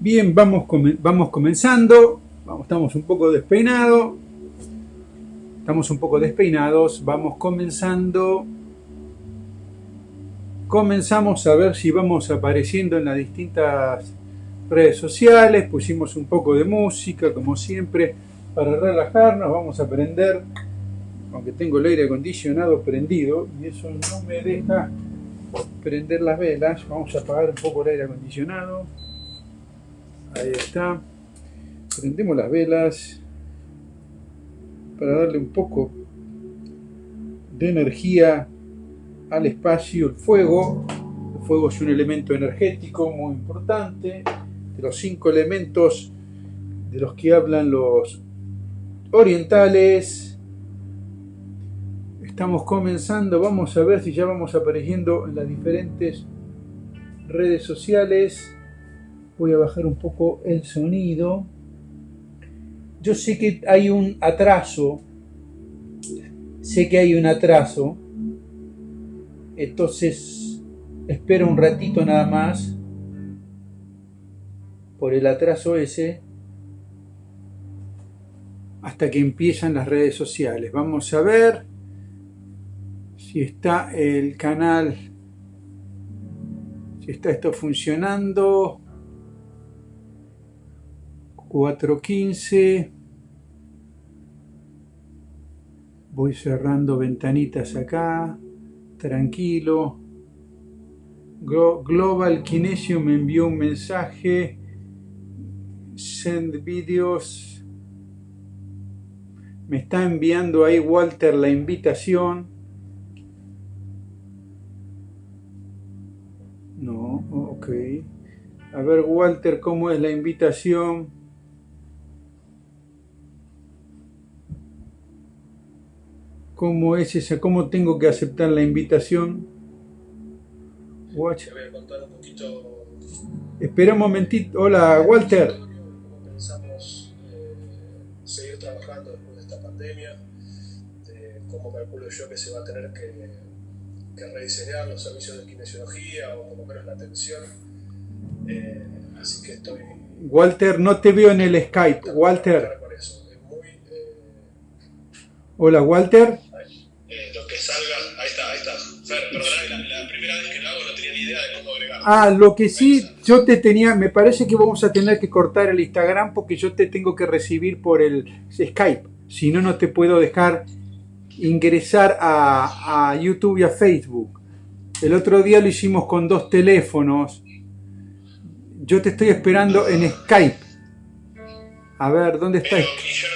Bien, vamos, vamos comenzando. Vamos, estamos un poco despeinados. Estamos un poco despeinados. Vamos comenzando. Comenzamos a ver si vamos apareciendo en las distintas redes sociales. Pusimos un poco de música, como siempre, para relajarnos. Vamos a aprender, aunque tengo el aire acondicionado prendido, y eso no me deja prender las velas. Vamos a apagar un poco el aire acondicionado. Ahí está. Prendemos las velas para darle un poco de energía al espacio. El fuego. El fuego es un elemento energético muy importante. De los cinco elementos de los que hablan los orientales. Estamos comenzando. Vamos a ver si ya vamos apareciendo en las diferentes redes sociales voy a bajar un poco el sonido. Yo sé que hay un atraso, sé que hay un atraso, entonces espero un ratito nada más por el atraso ese hasta que empiezan las redes sociales. Vamos a ver si está el canal, si está esto funcionando. 4.15 voy cerrando ventanitas acá tranquilo. Global Kinesio me envió un mensaje. Send videos. Me está enviando ahí Walter la invitación. No, ok. A ver Walter cómo es la invitación ¿Cómo es esa? ¿Cómo tengo que aceptar la invitación? Watch. Un poquito. Espera un momentito. Hola, Walter. ¿Cómo pensamos eh, seguir trabajando después de esta pandemia? De cómo calculo yo que se va a tener que, que rediseñar los servicios de kinesiología o por lo menos la atención. Eh, así que estoy. Walter, no te veo en el Skype. Walter. Eh, Hola, Walter. Ah, lo que sí, yo te tenía, me parece que vamos a tener que cortar el Instagram porque yo te tengo que recibir por el Skype. Si no, no te puedo dejar ingresar a, YouTube y a Facebook. El otro día lo hicimos con dos teléfonos. Yo te estoy esperando en Skype. A ver, ¿dónde está? yo no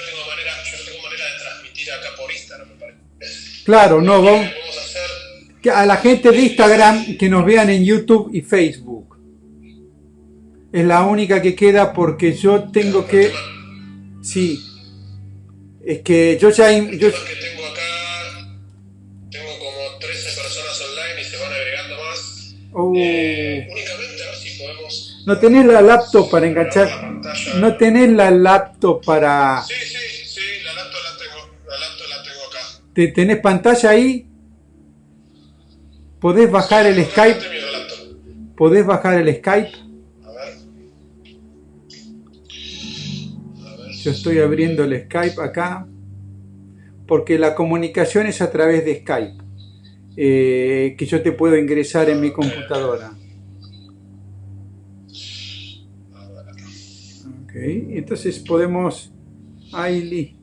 tengo manera, yo no tengo manera de transmitir acá por Instagram, me parece. Claro, no, vamos a la gente de Instagram que nos vean en YouTube y Facebook. Es la única que queda porque yo tengo que... Sí. Es que yo ya... Yo... tengo acá... Tengo como 13 personas online y se van agregando más. Oh. Eh, únicamente a ver si podemos... No tenés la laptop para enganchar... No tenés la laptop para... Sí, sí, sí, la laptop la tengo, la laptop la tengo acá. ¿Te ¿Tenés pantalla ahí? ¿Podés bajar el Skype? ¿Podés bajar el Skype? Yo estoy abriendo el Skype acá porque la comunicación es a través de Skype eh, que yo te puedo ingresar en mi computadora. Ok, entonces podemos... Ahí,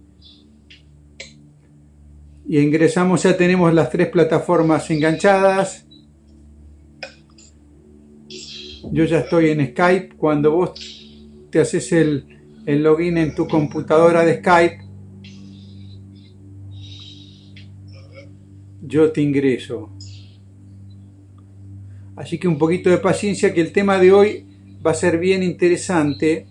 y ingresamos, ya tenemos las tres plataformas enganchadas. Yo ya estoy en Skype. Cuando vos te haces el, el login en tu computadora de Skype, yo te ingreso. Así que un poquito de paciencia que el tema de hoy va a ser bien interesante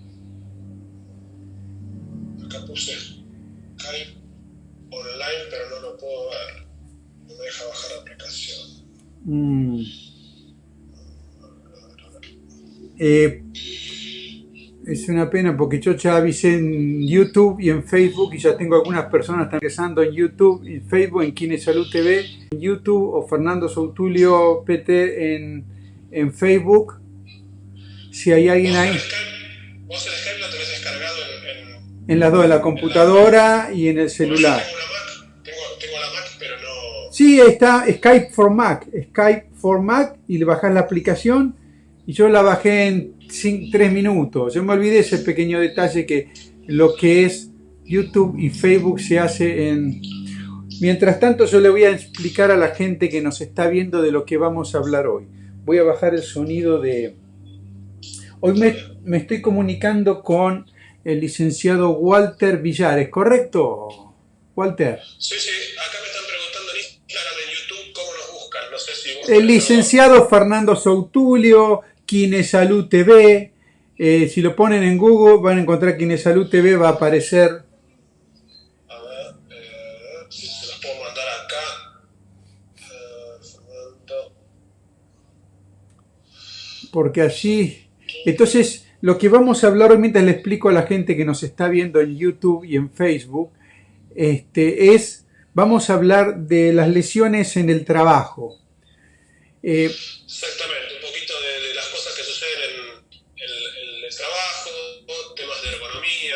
Mm. Eh, es una pena porque yo ya avisé en YouTube y en Facebook y ya tengo algunas personas que están empezando en YouTube y Facebook, en Kine Salud TV, en YouTube o Fernando Sautulio PT en, en Facebook. Si hay alguien ahí. Vos el Skype lo tenés descargado en... En, en las dos, en la computadora y en el celular. Sí, está Skype for Mac, Skype for Mac y le bajás la aplicación y yo la bajé en 3 minutos. Yo me olvidé ese pequeño detalle que lo que es YouTube y Facebook se hace en... Mientras tanto yo le voy a explicar a la gente que nos está viendo de lo que vamos a hablar hoy. Voy a bajar el sonido de... Hoy me, me estoy comunicando con el licenciado Walter Villares, ¿correcto? Walter. Sí, sí, acá El licenciado Fernando Soutulio, Kinesalud TV. Eh, si lo ponen en Google van a encontrar Kinesalud TV, va a aparecer. A ver, eh, si se los puedo mandar acá. Eh, Fernando. porque allí... Entonces, lo que vamos a hablar hoy mientras le explico a la gente que nos está viendo en YouTube y en Facebook, este, es, vamos a hablar de las lesiones en el trabajo. Eh, Exactamente, un poquito de, de las cosas que suceden en, el trabajo, temas de ergonomía.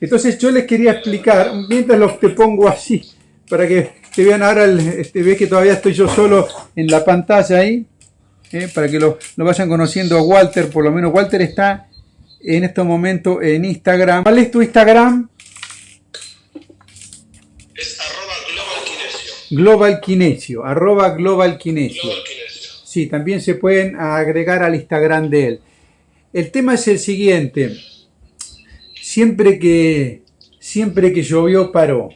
entonces yo les quería explicar, mientras los te pongo así, para que te vean ahora, el, este, ves que todavía estoy yo solo en la pantalla ahí, eh, para que lo, lo vayan conociendo a Walter, por lo menos Walter está en este momento en Instagram. ¿Cuál es tu Instagram? Es arroba global kinesio. Global arroba Global Kinesio. Global kinesio. Sí, también se pueden agregar al Instagram de él. El tema es el siguiente. Siempre que, siempre que llovió, paró.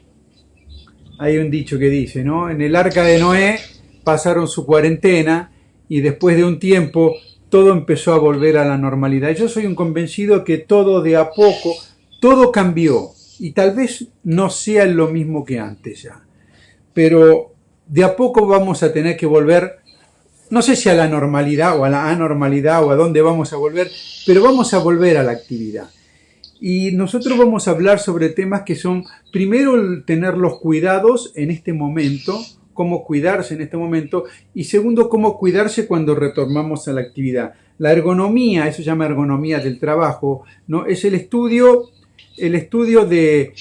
Hay un dicho que dice, ¿no? En el arca de Noé pasaron su cuarentena y después de un tiempo todo empezó a volver a la normalidad. Yo soy un convencido que todo de a poco, todo cambió y tal vez no sea lo mismo que antes ya. Pero de a poco vamos a tener que volver no sé si a la normalidad o a la anormalidad o a dónde vamos a volver, pero vamos a volver a la actividad. Y nosotros vamos a hablar sobre temas que son, primero, tener los cuidados en este momento, cómo cuidarse en este momento, y segundo, cómo cuidarse cuando retornamos a la actividad. La ergonomía, eso se llama ergonomía del trabajo, ¿no? es el estudio, el estudio de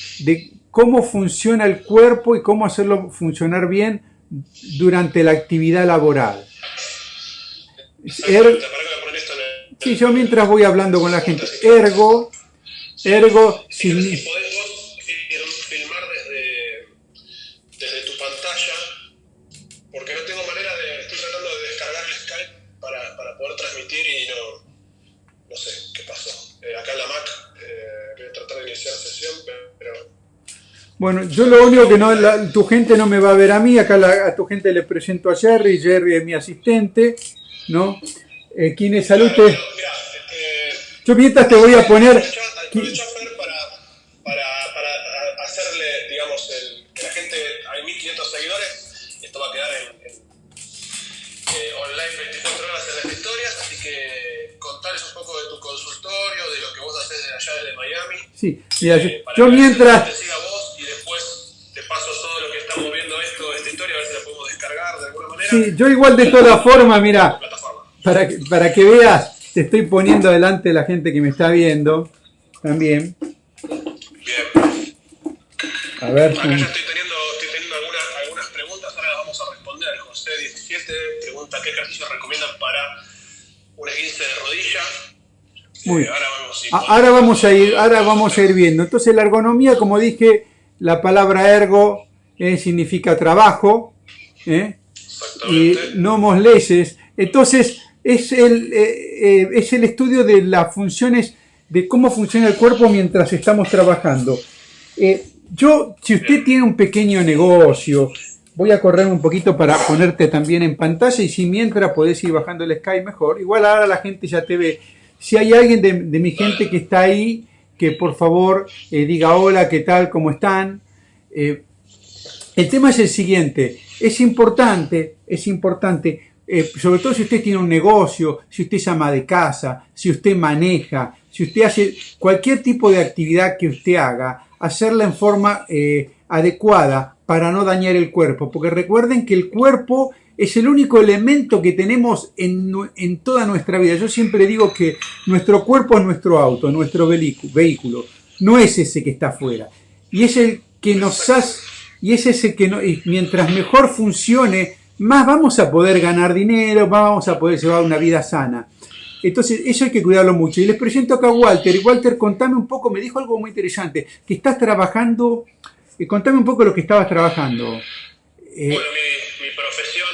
cómo funciona el cuerpo y cómo hacerlo funcionar bien durante la actividad laboral. El- Sí, yo mientras voy hablando con la gente, ergo, ergo, sin- bueno, yo lo único que no, la- tu gente no me va a ver a mí, acá la- a tu gente le presento a Jerry, Jerry es mi asistente, ¿no? Eh, ¿Quién es salud? Claro, te- pero, mirá, eh, Yo mientras te voy a poner, Fer, para, para, para hacerle, digamos, el, que la gente, hay 1500 seguidores, esto va a quedar en, en, eh, online 24 horas en las historias, así que contales un poco de tu consultorio, de lo que vos haces allá desde Miami. sí, mira, yo, eh, yo gente mientras, paso todo lo que estamos viendo esto, esta historia, a ver si la podemos descargar de alguna manera. sí, yo igual de todas formas, mira, para que, para que veas, te estoy poniendo delante de la gente que me está viendo, también, Bien. a ver, Acá ya estoy teniendo, estoy teniendo algunas, algunas preguntas, ahora las vamos a responder. José 17 pregunta qué ejercicios recomiendan para un esguince de rodilla. Muy Eh, ahora vamos, A- Ahora vamos a ir, ahora vamos a ir viendo. Entonces la ergonomía, como dije, la palabra ergo eh, significa trabajo, ¿eh? y Exactamente. no leyes. Entonces es el, eh, eh, es el estudio de las funciones, de cómo funciona el cuerpo mientras estamos trabajando. Yo, si usted tiene un pequeño negocio, voy a correr un poquito para ponerte también en pantalla y si mientras podés ir bajando el Sky mejor. Igual ahora la gente ya te ve. Si hay alguien de, de mi gente que está ahí, que por favor eh, diga hola, qué tal, cómo están. Eh, el tema es el siguiente, es importante, es importante, eh, sobre todo si usted tiene un negocio, si usted es ama de casa, si usted maneja, si usted hace cualquier tipo de actividad que usted haga, hacerla en forma adecuada para no dañar el cuerpo, porque recuerden que el cuerpo es el único elemento que tenemos en, en, toda nuestra vida. Yo siempre digo que nuestro cuerpo es nuestro auto, nuestro vehículo, no es ese que está afuera. Y es el que nos hace, y es ese que no, mientras mejor funcione, más vamos a poder ganar dinero, más vamos a poder llevar una vida sana. Entonces, eso hay que cuidarlo mucho. Y les presento acá a Walter. Walter, contame un poco, me dijo algo muy interesante, que estás trabajando, eh, contame un poco lo que estabas trabajando. Bueno, mi, profesión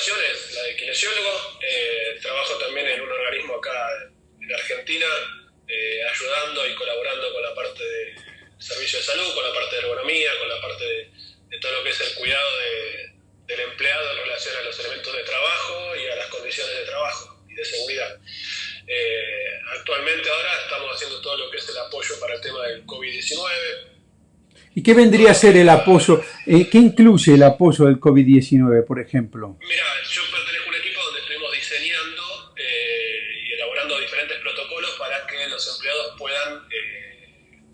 por vocación es la de kinesiólogo. trabajo también en un organismo acá en Argentina, ayudando y colaborando con la parte de servicio de salud, con la parte de ergonomía, con la parte de, todo lo que es el cuidado del empleado en relación a los elementos de trabajo y a las condiciones de trabajo de seguridad. Eh, actualmente ahora estamos haciendo todo lo que es el apoyo para el tema del COVID-19. ¿Y qué vendría a ser el apoyo? Eh, ¿Qué incluye el apoyo del COVID-19, por ejemplo? Mira, yo pertenezco a un equipo donde estuvimos diseñando eh, y elaborando diferentes protocolos para que los empleados puedan,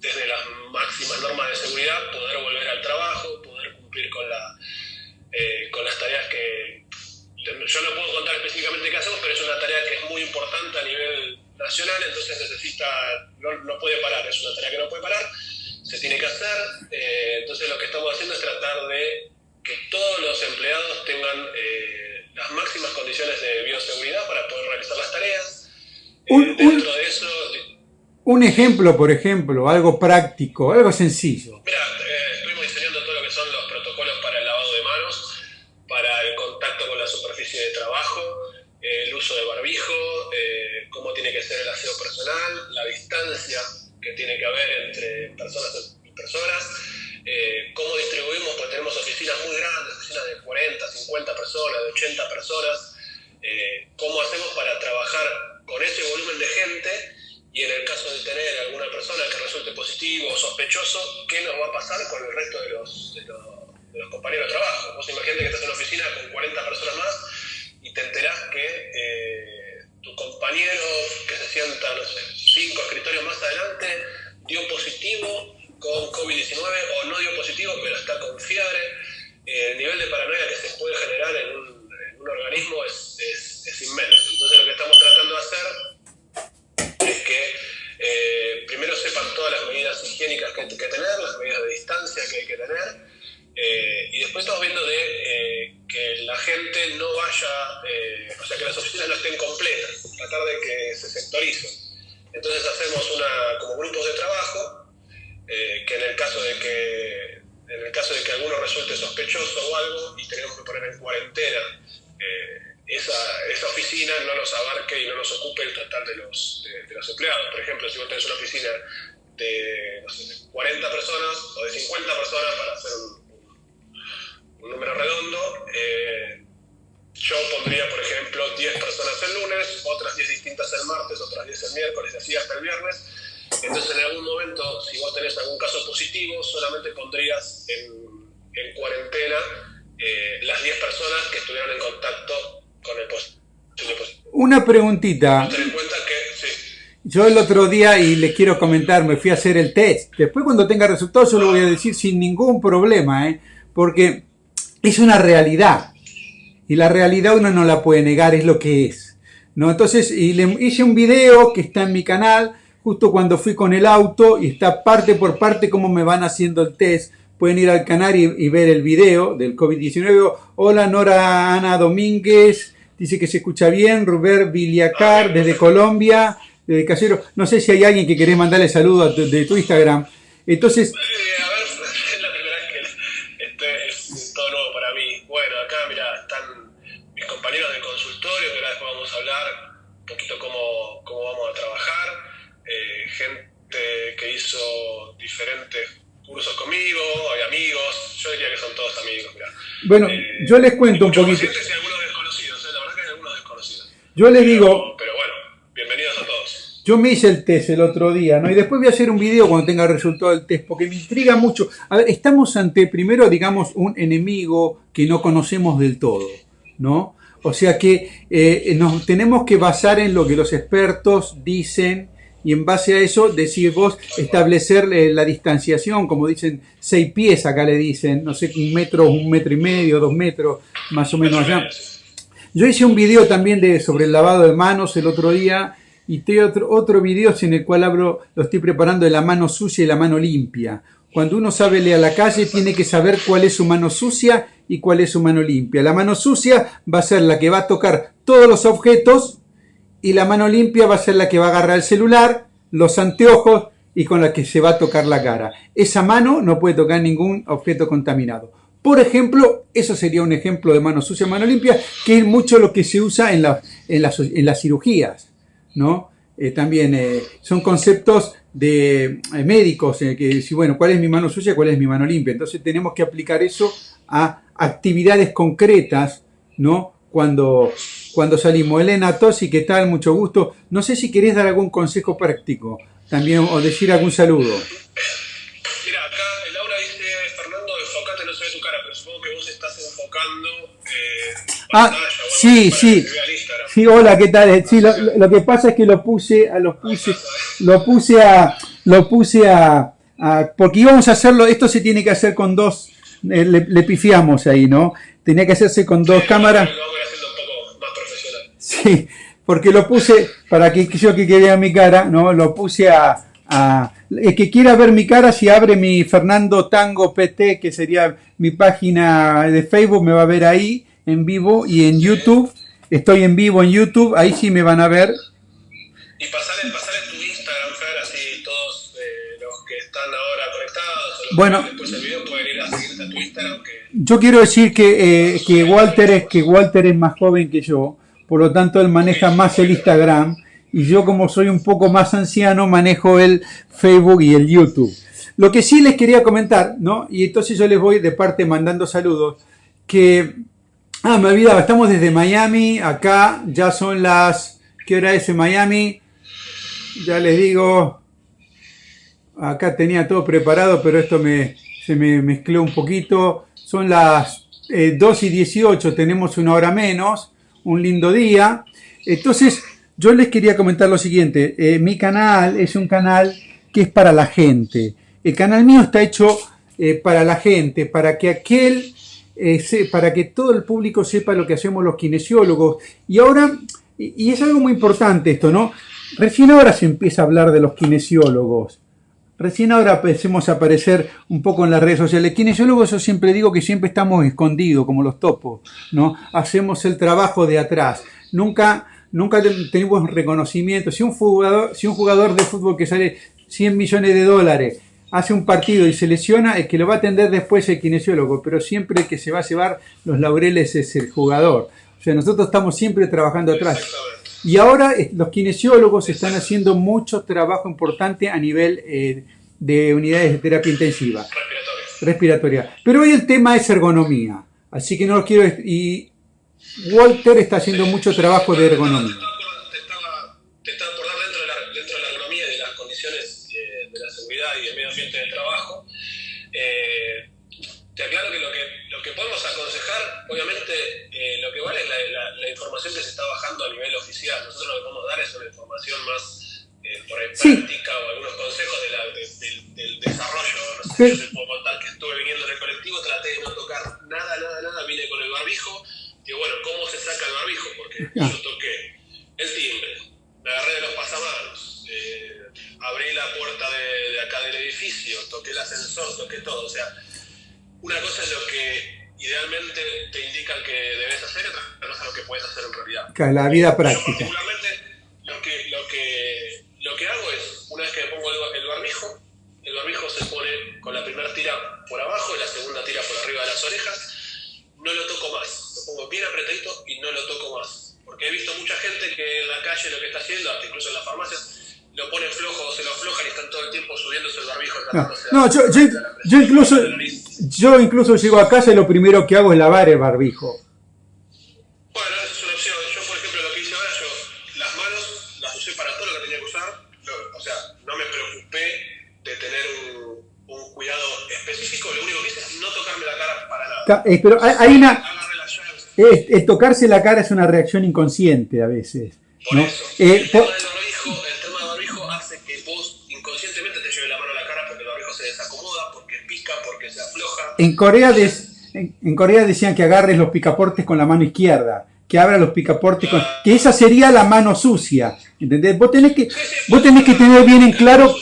desde las máximas normas de seguridad, poder volver al trabajo, poder cumplir con, la, con las tareas que, yo no puedo contar específicamente qué hacemos, pero es una tarea que es muy importante a nivel nacional, entonces necesita, no, puede parar, es una tarea que no puede parar, se tiene que hacer, eh, entonces lo que estamos haciendo es tratar de que todos los empleados tengan eh, las máximas condiciones de bioseguridad para poder realizar las tareas. Eh, un, dentro de eso... Un ejemplo, por ejemplo, algo práctico, algo sencillo. Mira, estuvimos diseñando todo lo que son los protocolos para el lavado de manos, para el contacto con la superficie de trabajo, el uso de barbijo, eh, cómo tiene que ser el aseo personal, tiene que haber entre personas y personas, eh, cómo distribuimos, porque tenemos oficinas muy grandes, oficinas de 40, 50 personas, de 80 personas, eh, cómo hacemos para trabajar con ese volumen de gente y en el caso de tener alguna persona que resulte positivo o sospechoso, ¿qué nos va a pasar con el resto de los, de los de los compañeros de trabajo. Vos imagínate que estás en una oficina con 40 personas más y te enterás que eh, tu compañero que se sienta, no sé, cinco escritorios más adelante, dio positivo con COVID-19 o no dio positivo, pero está con fiebre. Eh, el nivel de paranoia que se puede generar en un, organismo es, es, inmenso. Entonces lo que estamos tratando de hacer es que eh, primero sepan todas las medidas higiénicas que hay que tener, las medidas de distancia que hay que tener, eh, y después estamos viendo de eh, que la gente no vaya, eh, o sea, que las oficinas no estén completas, tratar de que se sectoricen. Entonces hacemos una, como grupos de trabajo, que en el caso de que en el caso de que alguno resulte sospechoso o algo y tenemos que poner en cuarentena esa, oficina no nos abarque y no nos ocupe el total de los, de, los empleados. Por ejemplo, si vos tenés una oficina de, no sé, de 40 personas o de 50 personas para hacer un, un número redondo, eh, yo pondría, por ejemplo, 10 personas el lunes, otras 10 distintas el martes, otras 10 el miércoles, así hasta el viernes. Entonces, en algún momento, si vos tenés algún caso positivo, solamente pondrías en, en cuarentena eh, las 10 personas que estuvieron en contacto con el positivo. Una preguntita. Ten en cuenta que, Yo el otro día, y le quiero comentar, me fui a hacer el test. Después cuando tenga resultados, yo lo voy a decir sin ningún problema, ¿eh? Porque es una realidad. Y la realidad uno no la puede negar, es lo que es. ¿no? Entonces, y le hice un video que está en mi canal, justo cuando fui con el auto, y está parte por parte cómo me van haciendo el test. Pueden ir al canal y, ver el video del COVID-19. Hola Nora Ana Domínguez, dice que se escucha bien. Rubén Viliacar desde Colombia, desde Casero. No sé si hay alguien que quiere mandarle saludo de tu Instagram. Entonces, compañeros hizo diferentes cursos conmigo, hay amigos, yo diría que son todos amigos, mira. Bueno, eh, yo les cuento un poquito. Y algunos desconocidos, ¿eh? la verdad que hay algunos desconocidos. Yo les digo... Pero bueno, bienvenidos a todos. Yo me hice el test el otro día, ¿no? Y después voy a hacer un video cuando tenga el resultado del test, porque me intriga mucho. A ver, estamos ante, primero, digamos, un enemigo que no conocemos del todo, ¿no? O sea que eh, nos tenemos que basar en lo que los expertos dicen y en base a eso decir vos establecer eh, la distanciación, como dicen, seis pies acá le dicen, no sé, un metro, un metro y medio, dos metros, más o menos allá. Yo hice un video también de, sobre el lavado de manos el otro día y tengo otro, otro video en el cual hablo, lo estoy preparando de la mano sucia y la mano limpia. Cuando uno sabe leer a la calle, tiene que saber cuál es su mano sucia y cuál es su mano limpia. La mano sucia va a ser la que va a tocar todos los objetos y la mano limpia va a ser la que va a agarrar el celular, los anteojos y con la que se va a tocar la cara. Esa mano no puede tocar ningún objeto contaminado. Por ejemplo, eso sería un ejemplo de mano sucia, mano limpia, que es mucho lo que se usa en, en, las, en las cirugías, ¿no? Eh, también eh, son conceptos de eh, médicos, que decir, bueno, ¿cuál es mi mano sucia, cuál es mi mano limpia? Entonces tenemos que aplicar eso a actividades concretas, ¿no? Cuando, cuando salimos. Elena Tosi, ¿qué tal? Mucho gusto. No sé si querés dar algún consejo práctico también o decir algún saludo. Mira, acá Laura dice, Fernando, enfocate, no se ve tu cara, pero supongo que vos estás enfocando eh, ah, sí, sí. Sí, hola, ¿qué tal? Sí, lo, lo, que pasa es que lo puse, a lo puse, lo puse a, lo puse a, a, porque íbamos a hacerlo, esto se tiene que hacer con dos, eh, le, le, pifiamos ahí, ¿no? Tenía que hacerse con dos sí, cámaras. Sí, porque lo puse, para que yo que quede mi cara, ¿no? Lo puse a, a, el que quiera ver mi cara, si abre mi Fernando Tango PT, que sería mi página de Facebook, me va a ver ahí en vivo y en YouTube. Estoy en vivo en YouTube, ahí sí me van a ver. Y pasar en tu Instagram, Fer, así todos eh, los que están ahora conectados, o los bueno, que después del video pueden ir a seguirte a tu Instagram. Que... Yo quiero decir que, eh, que, Walter es, que Walter es más joven que yo, por lo tanto él maneja más el Instagram y yo como soy un poco más anciano manejo el Facebook y el YouTube. Lo que sí les quería comentar, ¿no? Y entonces yo les voy de parte mandando saludos, que Ah, me olvidaba, estamos desde Miami, acá ya son las... ¿Qué hora es en Miami? Ya les digo, acá tenía todo preparado, pero esto me, se me mezcló un poquito. Son las eh, 2 y 18, tenemos una hora menos, un lindo día. Entonces, yo les quería comentar lo siguiente, eh, mi canal es un canal que es para la gente. El canal mío está hecho eh, para la gente, para que aquel eh, para que todo el público sepa lo que hacemos los kinesiólogos. Y ahora, y, y es algo muy importante esto, ¿no? Recién ahora se empieza a hablar de los kinesiólogos. Recién ahora empecemos a aparecer un poco en las redes sociales. Kinesiólogos, yo siempre digo que siempre estamos escondidos, como los topos, ¿no? Hacemos el trabajo de atrás. Nunca, nunca tenemos reconocimiento. Si un jugador, si un jugador de fútbol que sale 100 millones de dólares hace un partido y se lesiona, el que lo va a atender después es el kinesiólogo, pero siempre el que se va a llevar los laureles es el jugador. O sea, nosotros estamos siempre trabajando atrás. Y ahora eh, los kinesiólogos están haciendo mucho trabajo importante a nivel eh, de unidades de terapia intensiva. Respiratoria. Respiratoria. Pero hoy el tema es ergonomía. Así que no lo quiero... Y Walter está haciendo mucho trabajo de ergonomía. Te dar información que se está bajando a nivel oficial. Nosotros lo que podemos dar es una información más eh, por ahí Sí. práctica o algunos consejos de la- de- del, del desarrollo. No sé si yo te puedo contar que estuve viniendo en el colectivo, traté de no tocar nada, nada, nada, vine con el barbijo. Digo, bueno, ¿cómo se saca el barbijo? Porque Ah. La vida Yo práctica. particularmente lo que, lo, que, lo que hago es, una vez que me pongo el, el barbijo, el barbijo se pone con la primera tira por abajo y la segunda tira por arriba de las orejas, no lo toco más, lo pongo bien apretadito y no lo toco más. Porque he visto mucha gente que en la calle lo que está haciendo, hasta incluso en las farmacias, lo ponen flojo o se lo aflojan y están todo el tiempo subiéndose el barbijo. No, no, yo, yo, yo incluso, yo incluso llego a casa y lo primero que hago es lavar el barbijo. Eh, pero hay una... Es, es tocarse la cara es una reacción inconsciente a veces. Por eso. Eh, el, tema del barbijo, el tema del barbijo hace que vos inconscientemente te lleve la mano a la cara porque el barbijo se desacomoda, porque pica, porque se afloja. En Corea, de, en, en Corea decían que agarres los picaportes con la mano izquierda, que abra los picaportes con... Que esa sería la mano sucia, ¿entendés? Vos tenés que, sí, sí, vos tenés que tener bien en claro...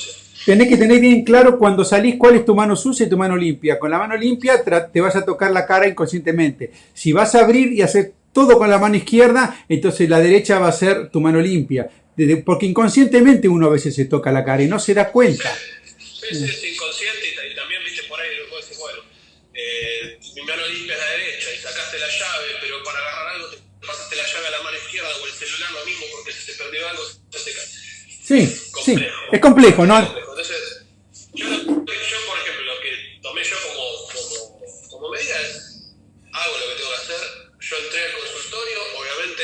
Tenés que tener bien claro cuando salís cuál es tu mano sucia y tu mano limpia. Con la mano limpia te vas a tocar la cara inconscientemente. Si vas a abrir y hacer todo con la mano izquierda, entonces la derecha va a ser tu mano limpia. Porque inconscientemente uno a veces se toca la cara y no se da cuenta. Sí, es inconsciente y también, viste, por ahí vos decís, bueno, eh, mi mano limpia es la derecha y sacaste la llave, pero para agarrar algo te pasaste la llave a la mano izquierda o el celular lo mismo porque si se perdió algo se te Sí, sí, es complejo, ¿no? Entonces, yo, yo, por ejemplo, lo que tomé yo como, como, como medida es, hago lo que tengo que hacer, yo entré al consultorio, obviamente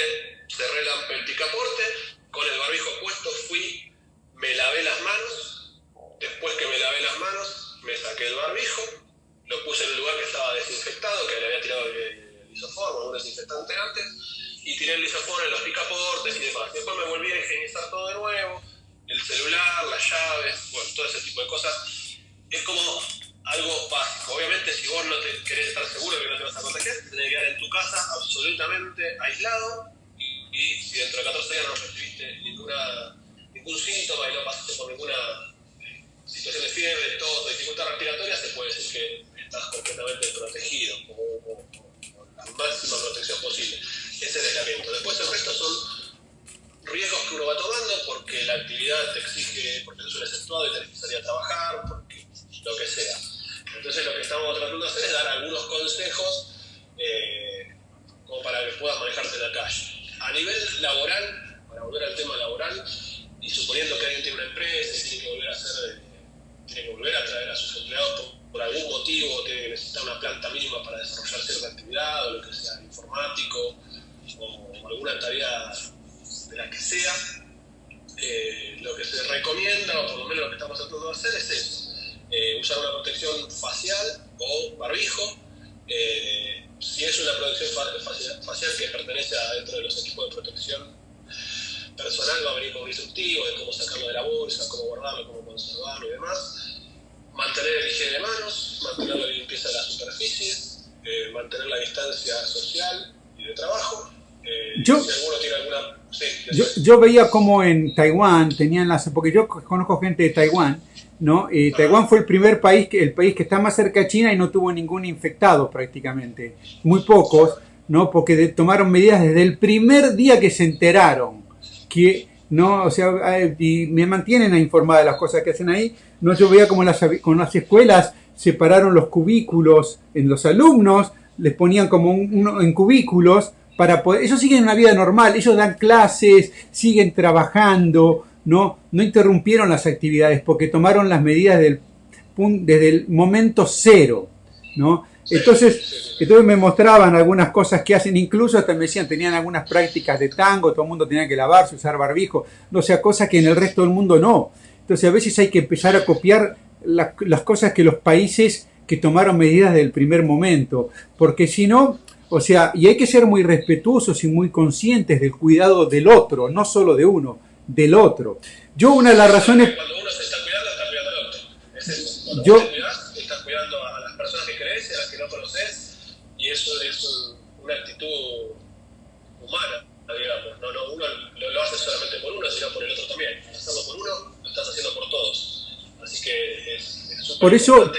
cerré el picaporte, con el barbijo puesto fui, me lavé las manos, después que me lavé las manos, me saqué el barbijo, lo puse en el lugar que estaba desinfectado, que le había tirado el, isoformo, un desinfectante antes, y tiré el isoformo en los picaportes y demás. Después me volví a higienizar todo de nuevo, el celular, las llaves, bueno, todo ese tipo de cosas. Es como algo básico. Obviamente, si vos no te querés estar seguro de que no te vas a contagiar, te tenés que quedar en tu casa absolutamente aislado y, si dentro de 14 días no recibiste ninguna, ningún síntoma y no pasaste por ninguna situación de fiebre, tos, dificultad respiratoria, se puede decir que estás completamente protegido, con, la máxima protección posible. Es el aislamiento. Después el resto son riesgos que uno va tomando porque la actividad te exige, porque es un exceptuado y tenés que salir a trabajar, porque lo que sea. Entonces lo que estamos tratando de hacer es dar algunos consejos eh, como para que puedas manejarte en la calle. A nivel laboral, para volver al tema laboral, y suponiendo que alguien tiene una empresa y tiene que volver a hacer, eh, tiene que volver a traer a sus empleados por, por algún motivo, tiene que necesitar una planta mínima para desarrollar cierta actividad, o lo que sea, informático, o alguna tarea de la que sea, eh, lo que se recomienda, o por lo menos lo que estamos tratando de hacer, es eso, eh, usar una protección facial o barbijo. Eh, si es una protección facial que pertenece a dentro de los equipos de protección personal, va a venir con un instructivo de cómo sacarlo de la bolsa, cómo guardarlo, cómo conservarlo y demás. Mantener el higiene de manos, mantener la limpieza de las superficies, mantener la distancia social y de trabajo. Yo, si alguno tiene alguna yo, yo, veía como en Taiwán tenían las porque yo conozco gente de Taiwán, ¿no? Eh, Taiwán fue el primer país que el país que está más cerca de China y no tuvo ningún infectado prácticamente, muy pocos, ¿no? Porque tomaron medidas desde el primer día que se enteraron que no, o sea, y me mantienen informada de las cosas que hacen ahí. No, yo veía como las, con las escuelas separaron los cubículos en los alumnos, les ponían como uno en cubículos para poder, ellos siguen una vida normal, ellos dan clases, siguen trabajando, no, no interrumpieron las actividades porque tomaron las medidas del, desde el momento cero, ¿no? Entonces, entonces me mostraban algunas cosas que hacen, incluso hasta me decían, tenían algunas prácticas de tango, todo el mundo tenía que lavarse, usar barbijo, no sea, cosas que en el resto del mundo no. Entonces a veces hay que empezar a copiar las cosas que los países que tomaron medidas del primer momento, porque si no, o sea, y hay que ser muy respetuosos y muy conscientes del cuidado del otro, no solo de uno, del otro. Yo una de las razones... Cuando uno se está cuidando, está cuidando al otro. Es eso. Cuando yo, te estás cuidando a las personas que crees y a las que no conoces, y eso es una actitud humana, digamos. No, no, uno lo, lo, hace solamente por uno, sino por el otro también. Hacerlo por uno, lo estás haciendo por todos. Así que es por eso,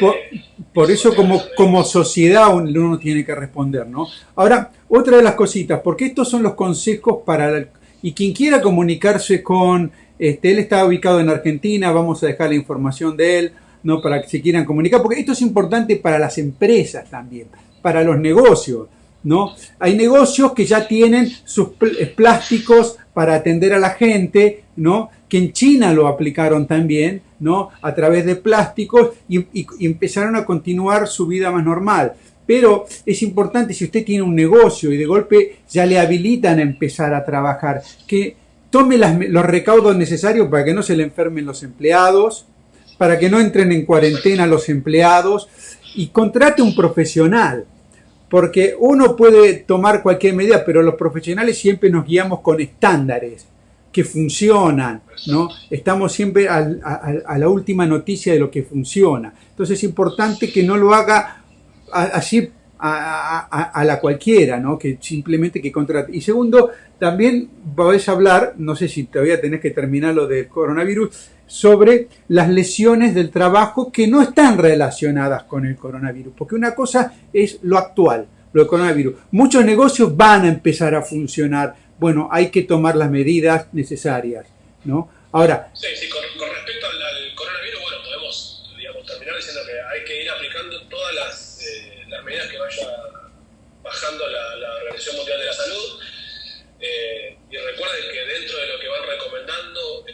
por, eso como, como sociedad uno tiene que responder, ¿no? Ahora, otra de las cositas, porque estos son los consejos para... y quien quiera comunicarse con... Este, él está ubicado en Argentina, vamos a dejar la información de él, ¿no? Para que se quieran comunicar, porque esto es importante para las empresas también, para los negocios, ¿no? Hay negocios que ya tienen sus plásticos para atender a la gente, ¿no? Que en China lo aplicaron también, ¿no? A través de plásticos y, empezaron a continuar su vida más normal. Pero es importante si usted tiene un negocio y de golpe ya le habilitan a empezar a trabajar, que tome los recaudos necesarios para que no se le enfermen los empleados, para que no entren en cuarentena los empleados y contrate un profesional porque uno puede tomar cualquier medida, pero los profesionales siempre nos guiamos con estándares, que funcionan, ¿no? Estamos siempre a, la última noticia de lo que funciona. Entonces es importante que no lo haga así a, la cualquiera, ¿no? Que simplemente que contrate. Y segundo, también podés hablar, no sé si todavía tenés que terminar lo del coronavirus, sobre las lesiones del trabajo que no están relacionadas con el coronavirus. Porque una cosa es lo actual, lo del coronavirus. Muchos negocios van a empezar a funcionar. Bueno, hay que tomar las medidas necesarias, ¿no? Ahora... Sí, sí, con, respecto al, coronavirus, bueno, podemos digamos, terminar diciendo que hay que ir aplicando todas las, eh, las medidas que vaya bajando la, la Organización Mundial de la Salud. Eh, y recuerden que dentro de lo que van recomendando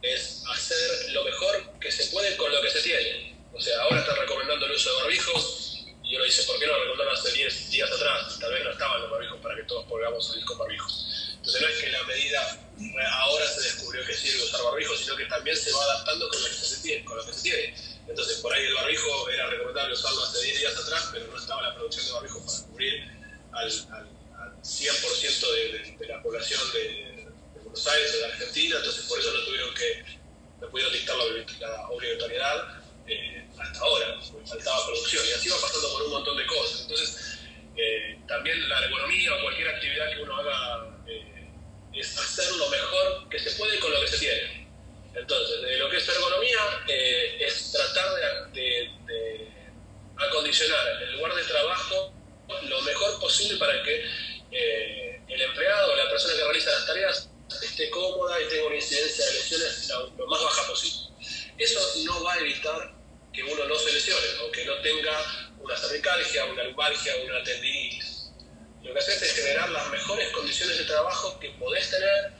es hacer lo mejor que se puede con lo que se tiene. O sea, ahora están recomendando el uso de barbijos y uno dice, ¿por qué no lo recomendaron hace 10 días atrás? Tal vez no estaban los barbijos para que todos podamos salir con barbijos. Entonces no es que la medida ahora se descubrió que sirve usar barbijos, sino que también se va adaptando con lo que se tiene. Lo. Entonces por ahí el barbijo era recomendable usarlo hace 10 días atrás, pero no estaba la producción de barbijos para cubrir al, al, 100% de, de, la población de, Buenos Aires, de Argentina, entonces por eso no tuvieron que, no pudieron dictar la, obligatoriedad eh, hasta ahora, porque faltaba producción, y así va pasando por un montón de cosas. Entonces, eh, también la economía o cualquier actividad que uno haga eh, es hacer lo mejor que se puede con lo que se tiene. Entonces, de lo que es ergonomía, es tratar de, acondicionar el lugar de trabajo lo mejor posible para que el empleado, la persona que realiza las tareas, esté cómoda y tenga una incidencia de lesiones lo, más baja posible. Eso no va a evitar que uno no se lesione o que no tenga una cervicalgia, una lumbalgia, una tendinitis. Lo que haces es generar las mejores condiciones de trabajo que podés tener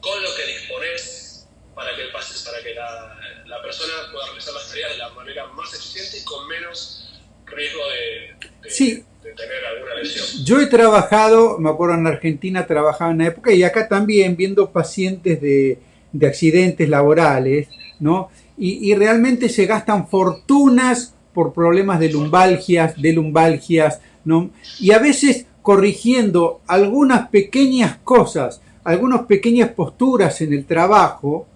con lo que disponés para que, el, para que la, la persona pueda realizar las tareas de la manera más eficiente y con menos riesgo de, sí. Tener alguna lesión. Yo he trabajado, me acuerdo en Argentina trabajaba en una época y acá también viendo pacientes de, de accidentes laborales, ¿no? Y, y, realmente se gastan fortunas por problemas de lumbalgias, de lumbalgias, ¿no? Y a veces corrigiendo algunas pequeñas cosas, algunas pequeñas posturas en el trabajo,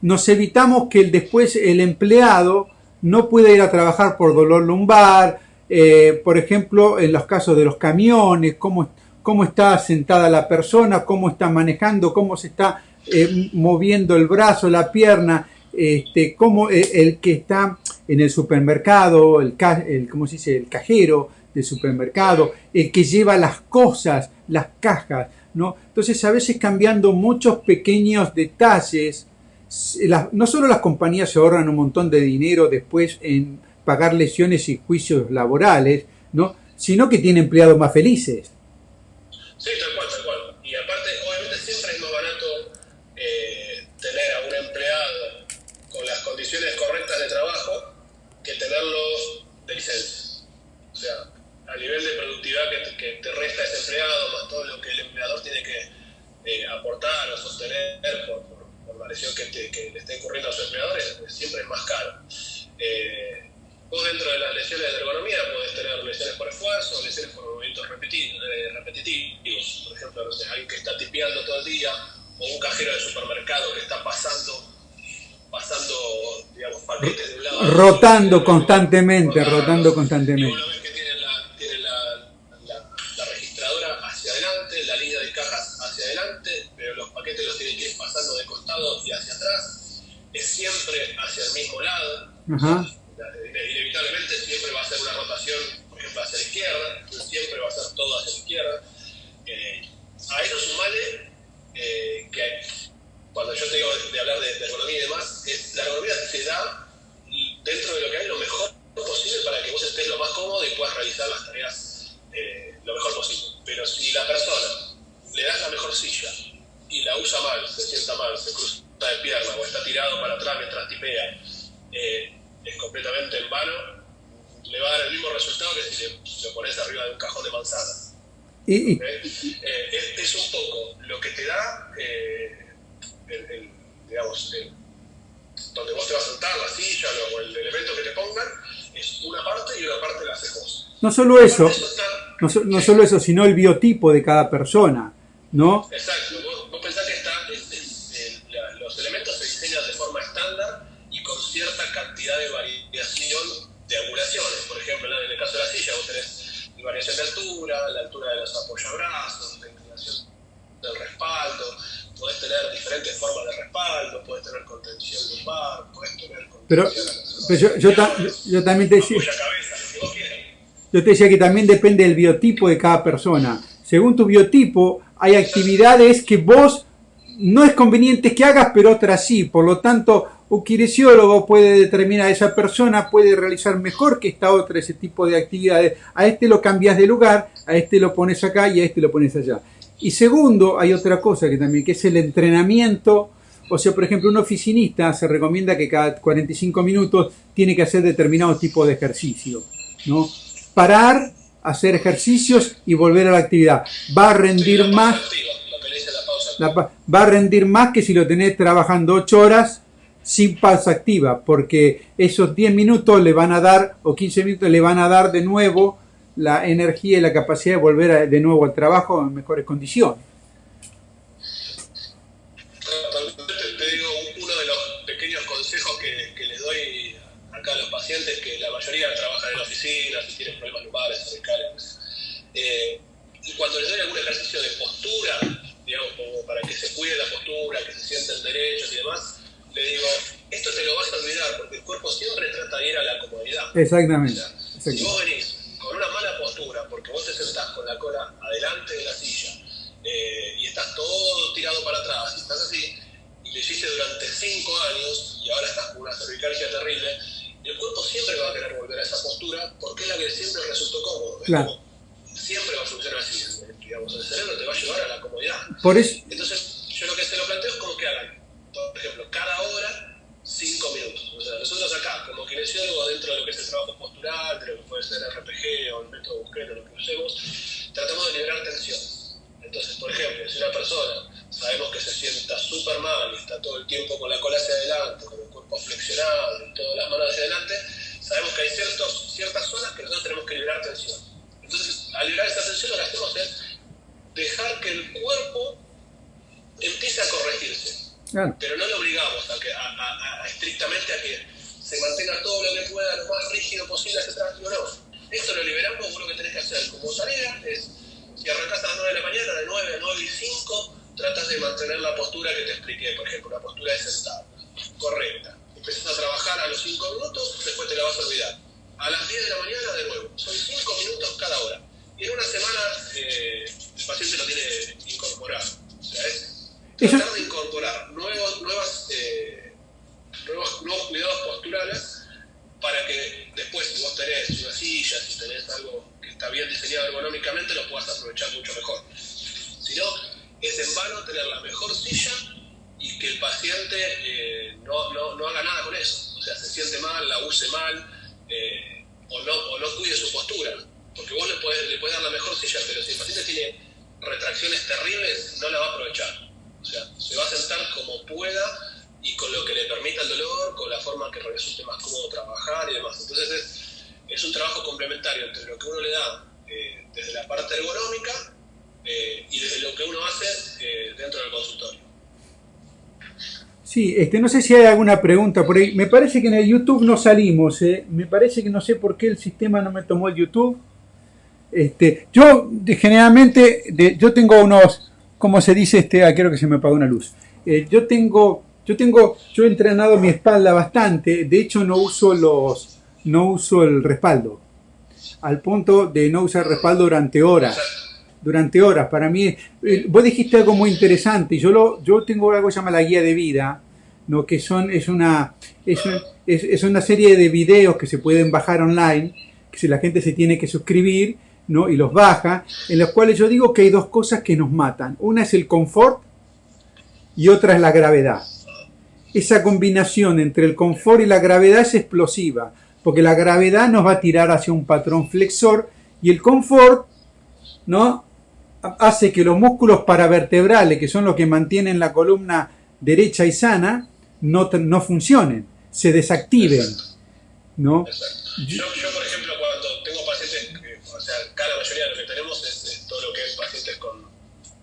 nos evitamos que el, después el empleado no pueda ir a trabajar por dolor lumbar, eh, por ejemplo, en los casos de los camiones, cómo, cómo está sentada la persona, cómo está manejando, cómo se está eh, moviendo el brazo, la pierna, este, cómo eh, el que está en el supermercado, el, ¿cómo se dice? el cajero del supermercado, el que lleva las cosas, las cajas, ¿no? Entonces a veces cambiando muchos pequeños detalles, no solo las compañías se ahorran un montón de dinero después en pagar lesiones y juicios laborales, ¿no? sino que tiene empleados más felices. Sí, tal cual, tal cual. Y aparte, obviamente siempre es más barato eh, tener a un empleado con las condiciones correctas de trabajo que tenerlo de licencia. O sea, a nivel de productividad que te, resta ese empleado, más todo lo que el empleador tiene que eh, aportar o sostener por, la lesión que, que, le está incurriendo a sus empleadores, siempre es más caro. Eh, Vos dentro de las lesiones de ergonomía podés tener lesiones por esfuerzo, lesiones por movimientos eh, repetitivos. Por ejemplo, no sé, alguien que está tipeando todo el día, o un cajero de supermercado que está pasando, pasando digamos, paquetes de un lado. Rotando constantemente, rotando constantemente. Y una vez que tiene, la, tiene la, la, registradora hacia adelante, la línea de cajas hacia adelante, pero los paquetes los tienen que ir pasando de costado y hacia atrás. Es siempre hacia el mismo lado. Ajá inevitablemente siempre va a ser una rotación, por ejemplo, hacia la izquierda, siempre va a ser todo hacia la izquierda. Eh, a eso sumale eh, que cuando yo te digo de, hablar de, ergonomía y demás, la ergonomía te da dentro de lo que hay lo mejor posible para que vos estés lo más cómodo y puedas realizar las tareas eh, lo mejor posible. Pero si la persona le das la mejor silla y la usa mal, se sienta mal, se cruza de pierna o está tirado para atrás mientras tipea, eh, es completamente en vano, le va a dar el mismo resultado que si le, lo pones arriba de un cajón de manzanas. Y, eh, es, un poco lo que te da, eh, el, digamos, donde vos te vas a sentar, la silla o el elemento que te pongan, es una parte y una parte la haces vos. No solo eso, no, no solo eso, sino el biotipo de cada persona, ¿no? Exacto, vos, pensás que está, variación de altura, la altura de los apoyabrazos, la inclinación del respaldo, podés tener diferentes formas de respaldo, podés tener contención lumbar, podés tener contención Pero, pero yo, yo, ta- yo también te decía, yo te decía que también depende del biotipo de cada persona. Según tu biotipo, hay actividades que vos no es conveniente que hagas, pero otras sí. Por lo tanto, un kinesiólogo puede determinar a esa persona puede realizar mejor que esta otra ese tipo de actividades. A este lo cambias de lugar, a este lo pones acá y a este lo pones allá. Y segundo, hay otra cosa que también, que es el entrenamiento. O sea, por ejemplo, un oficinista se recomienda que cada 45 minutos tiene que hacer determinado tipo de ejercicio. ¿no? Parar, hacer ejercicios y volver a la actividad. Va a rendir más la va a rendir más que si lo tenés trabajando 8 horas sin pausa activa, porque esos 10 minutos le van a dar, o 15 minutos le van a dar de nuevo la energía y la capacidad de volver a- de nuevo al trabajo en mejores condiciones. Cuando les doy algún ejercicio de postura, digamos, como para que se cuide la postura, que se sienten derechos y demás, le digo, esto te lo vas a olvidar, porque el cuerpo siempre trata de ir a la comodidad. Exactamente. O sea, si vos venís con una mala postura, porque vos te sentás con la cola adelante de la silla eh, y estás todo tirado para atrás, y estás así, y lo hiciste durante 5 años y ahora estás con una cervicalgia terrible, el cuerpo siempre va a querer volver a esa postura porque es la que siempre resultó cómodo. Claro. Siempre va a funcionar así. Digamos, el cerebro te va a llevar a la comodidad. Por eso, Entonces, yo lo que se lo planteo es como que hagan, por ejemplo, cada hora, cinco minutos. O sea, nosotros acá, como kinesiólogos, dentro de lo que es el trabajo postural, de lo que puede ser RPG o el método Busquero, lo que usemos, tratamos de liberar tensión. Entonces, por ejemplo, si una persona sabemos que se sienta súper mal y está todo el tiempo con la cola hacia adelante, con el cuerpo flexionado y todas las manos hacia adelante, sabemos que hay ciertos, ciertas zonas que nosotros tenemos que liberar tensión. Entonces, al liberar esa tensión, lo que hacemos es dejar que el cuerpo empiece a corregirse. claro, Pero no lo obligamos a, que, a, a- a- estrictamente a que se mantenga todo lo que pueda lo más rígido posible atrás. No, no. Esto lo liberamos, vos lo que tenés que hacer como tarea es, si arrancás a las 9 de la mañana, de 9 a 9 y 5, tratás de mantener la postura que te expliqué, por ejemplo, una postura de sentado, correcta. Empezás a trabajar a los 5 minutos, después te la vas a olvidar. A las 10 de la mañana, de nuevo. Son 5 minutos cada hora. Y en una semana eh, el paciente lo tiene incorporado. O sea, es tratar de incorporar nuevos, nuevas, eh, nuevos, nuevos cuidados posturales para que después, si vos tenés una silla, si tenés algo que está bien diseñado ergonómicamente, lo puedas aprovechar mucho mejor. Si no, es en vano tener la mejor silla y que el paciente eh, no, no, no haga nada con eso. O sea, se siente mal, la use mal eh, o, no, o no cuide su postura. Porque vos le podés, le podés dar la mejor silla, pero si el paciente tiene retracciones terribles, no la va a aprovechar. O sea, se va a sentar como pueda y con lo que le permita el dolor, con la forma que resulte más cómodo trabajar y demás. Entonces es, es un trabajo complementario entre lo que uno le da eh, desde la parte ergonómica eh, y desde lo que uno hace eh, dentro del consultorio. sí, este, no sé si hay alguna pregunta por ahí. Me parece que en el YouTube no salimos, me parece que no sé por qué el sistema no me tomó el YouTube. Este, yo de- generalmente, yo tengo unos, ¿cómo se dice? Este, ah, creo que se me apagó una luz. Eh, yo tengo, yo tengo, yo he entrenado mi espalda bastante. De hecho, no uso los, no uso el respaldo, al punto de no usar respaldo durante horas. Durante horas, para mí, eh, vos dijiste algo muy interesante. Yo lo, yo tengo algo que se llama la guía de vida, ¿no? que son, es una, es, un- es- es una serie de videos que se pueden bajar online, que si la gente se tiene que suscribir, ¿no? y los baja, en los cuales yo digo que hay dos cosas que nos matan. Una es el confort y otra es la gravedad. Esa combinación entre el confort y la gravedad es explosiva, porque la gravedad nos va a tirar hacia un patrón flexor y el confort ¿no? hace que los músculos paravertebrales, que son los que mantienen la columna derecha y sana, no, no funcionen, se desactiven. ¿no? Yo, por ejemplo, cuando tengo pacientes, que, o sea, acá la mayoría de lo que tenemos es, es todo lo que es pacientes con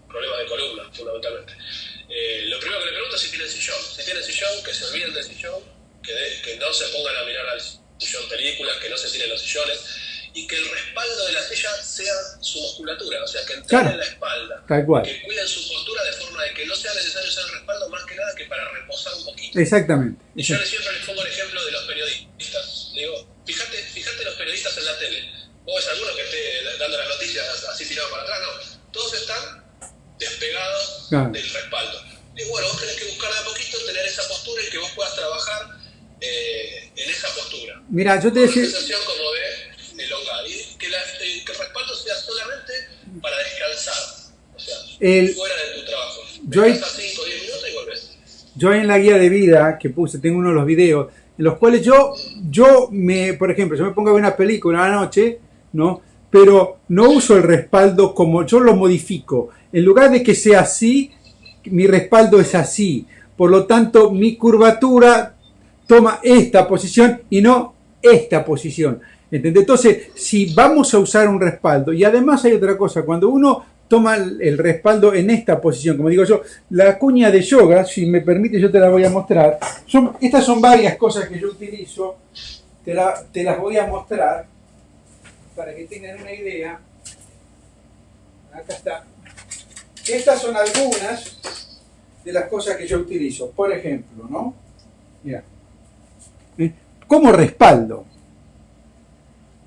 problemas de columna, fundamentalmente. Eh, lo primero que le pregunto es si tienen sillón. Si tienen sillón, que se olviden del sillón, que, de- que no se pongan a mirar al sillón películas, que no se tiren los sillones. y que el respaldo de la silla sea su musculatura, o sea, que entrenen la espalda, Tal cual. que cuiden su postura de forma de que no sea necesario usar el respaldo más que nada que para reposar un poquito. Exactamente. Y yo siempre les pongo el ejemplo de los periodistas. Digo, fíjate, fíjate los periodistas en la tele. Vos ves alguno que esté dando las noticias así tirado para atrás, no. Todos están despegados Claro. del respaldo. Y bueno, vos tenés que buscar de a poquito tener esa postura y que vos puedas trabajar eh, en esa postura. Mira, yo te una decía, sensación como de elongada. Y que, la- eh, que el respaldo sea solamente para descansar. O sea, El- fuera de tu trabajo. Yo Descansas 5 o 10 minutos y volvés. yo en la guía de vida que puse, tengo uno de los videos, en los cuales yo, yo me, por ejemplo, yo me pongo a ver una película a la noche, ¿no? Pero no uso el respaldo como yo lo modifico. En lugar de que sea así, mi respaldo es así. Por lo tanto, mi curvatura toma esta posición y no esta posición. Entonces, si vamos a usar un respaldo, y además hay otra cosa, cuando uno toma el respaldo en esta posición, como digo yo, la cuña de yoga, si me permite yo te la voy a mostrar, son, estas son varias cosas que yo utilizo, te, te las voy a mostrar para que tengan una idea. Acá está. Estas son algunas de las cosas que yo utilizo. Por ejemplo, ¿no? Mira. ¿Eh? Como respaldo.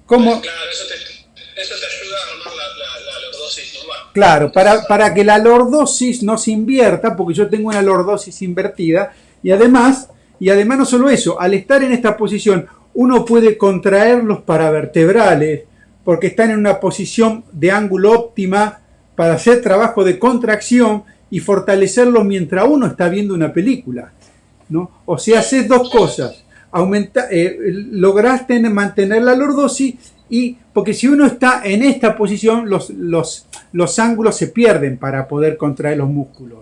Como, Claro, eso te, eso te ayuda a armar la, la, la lordosis normal. Claro, para, para que la lordosis no se invierta, porque yo tengo una lordosis invertida, y además, y además no solo eso, al estar en esta posición, uno puede contraer los paravertebrales, porque están en una posición de ángulo óptima para hacer trabajo de contracción y fortalecerlo mientras uno está viendo una película. ¿no? O sea, haces dos cosas. Aumenta, eh, lográs tener- mantener la lordosis y porque si uno está en esta posición, los, los, los ángulos se pierden para poder contraer los músculos.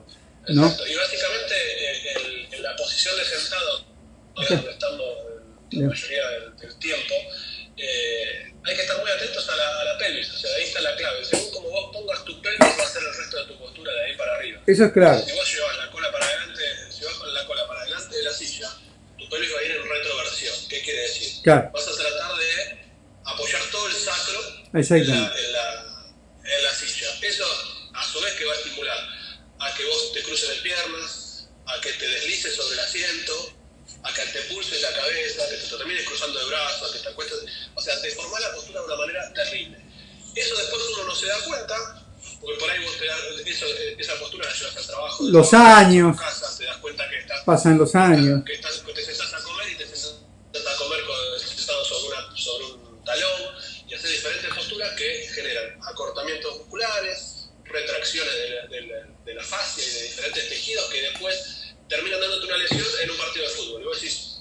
¿no? Exacto. Y básicamente eh, el- en la posición de sentado, donde estamos la mayoría del, del tiempo, Eso es claro. Si vos llevas la cola para adelante, si vas con la cola para adelante de la silla, tu pelvis va a ir en retroversión. ¿Qué quiere decir? Claro. Vas a tratar de apoyar todo el sacro en la, en la, en la silla. Eso, a su vez, que va a estimular a que vos te cruces de piernas, a que te deslices sobre el asiento, a que te pulses la cabeza, que te termines cruzando de brazos, a que te acuestes. O sea, deformar la postura de una manera terrible. Eso después uno no se da cuenta, porque por ahí vos te das, eso, esa postura la llevas al trabajo. Los años. casa, te das cuenta que estás Pasan los años. que, estás, te sentás a comer y te sentás a comer con, sentado sobre, una, sobre un talón y haces diferentes posturas que generan acortamientos musculares, retracciones de la, de la- de la fascia y de diferentes tejidos que después terminan dándote una lesión en un partido de fútbol. Y vos decís,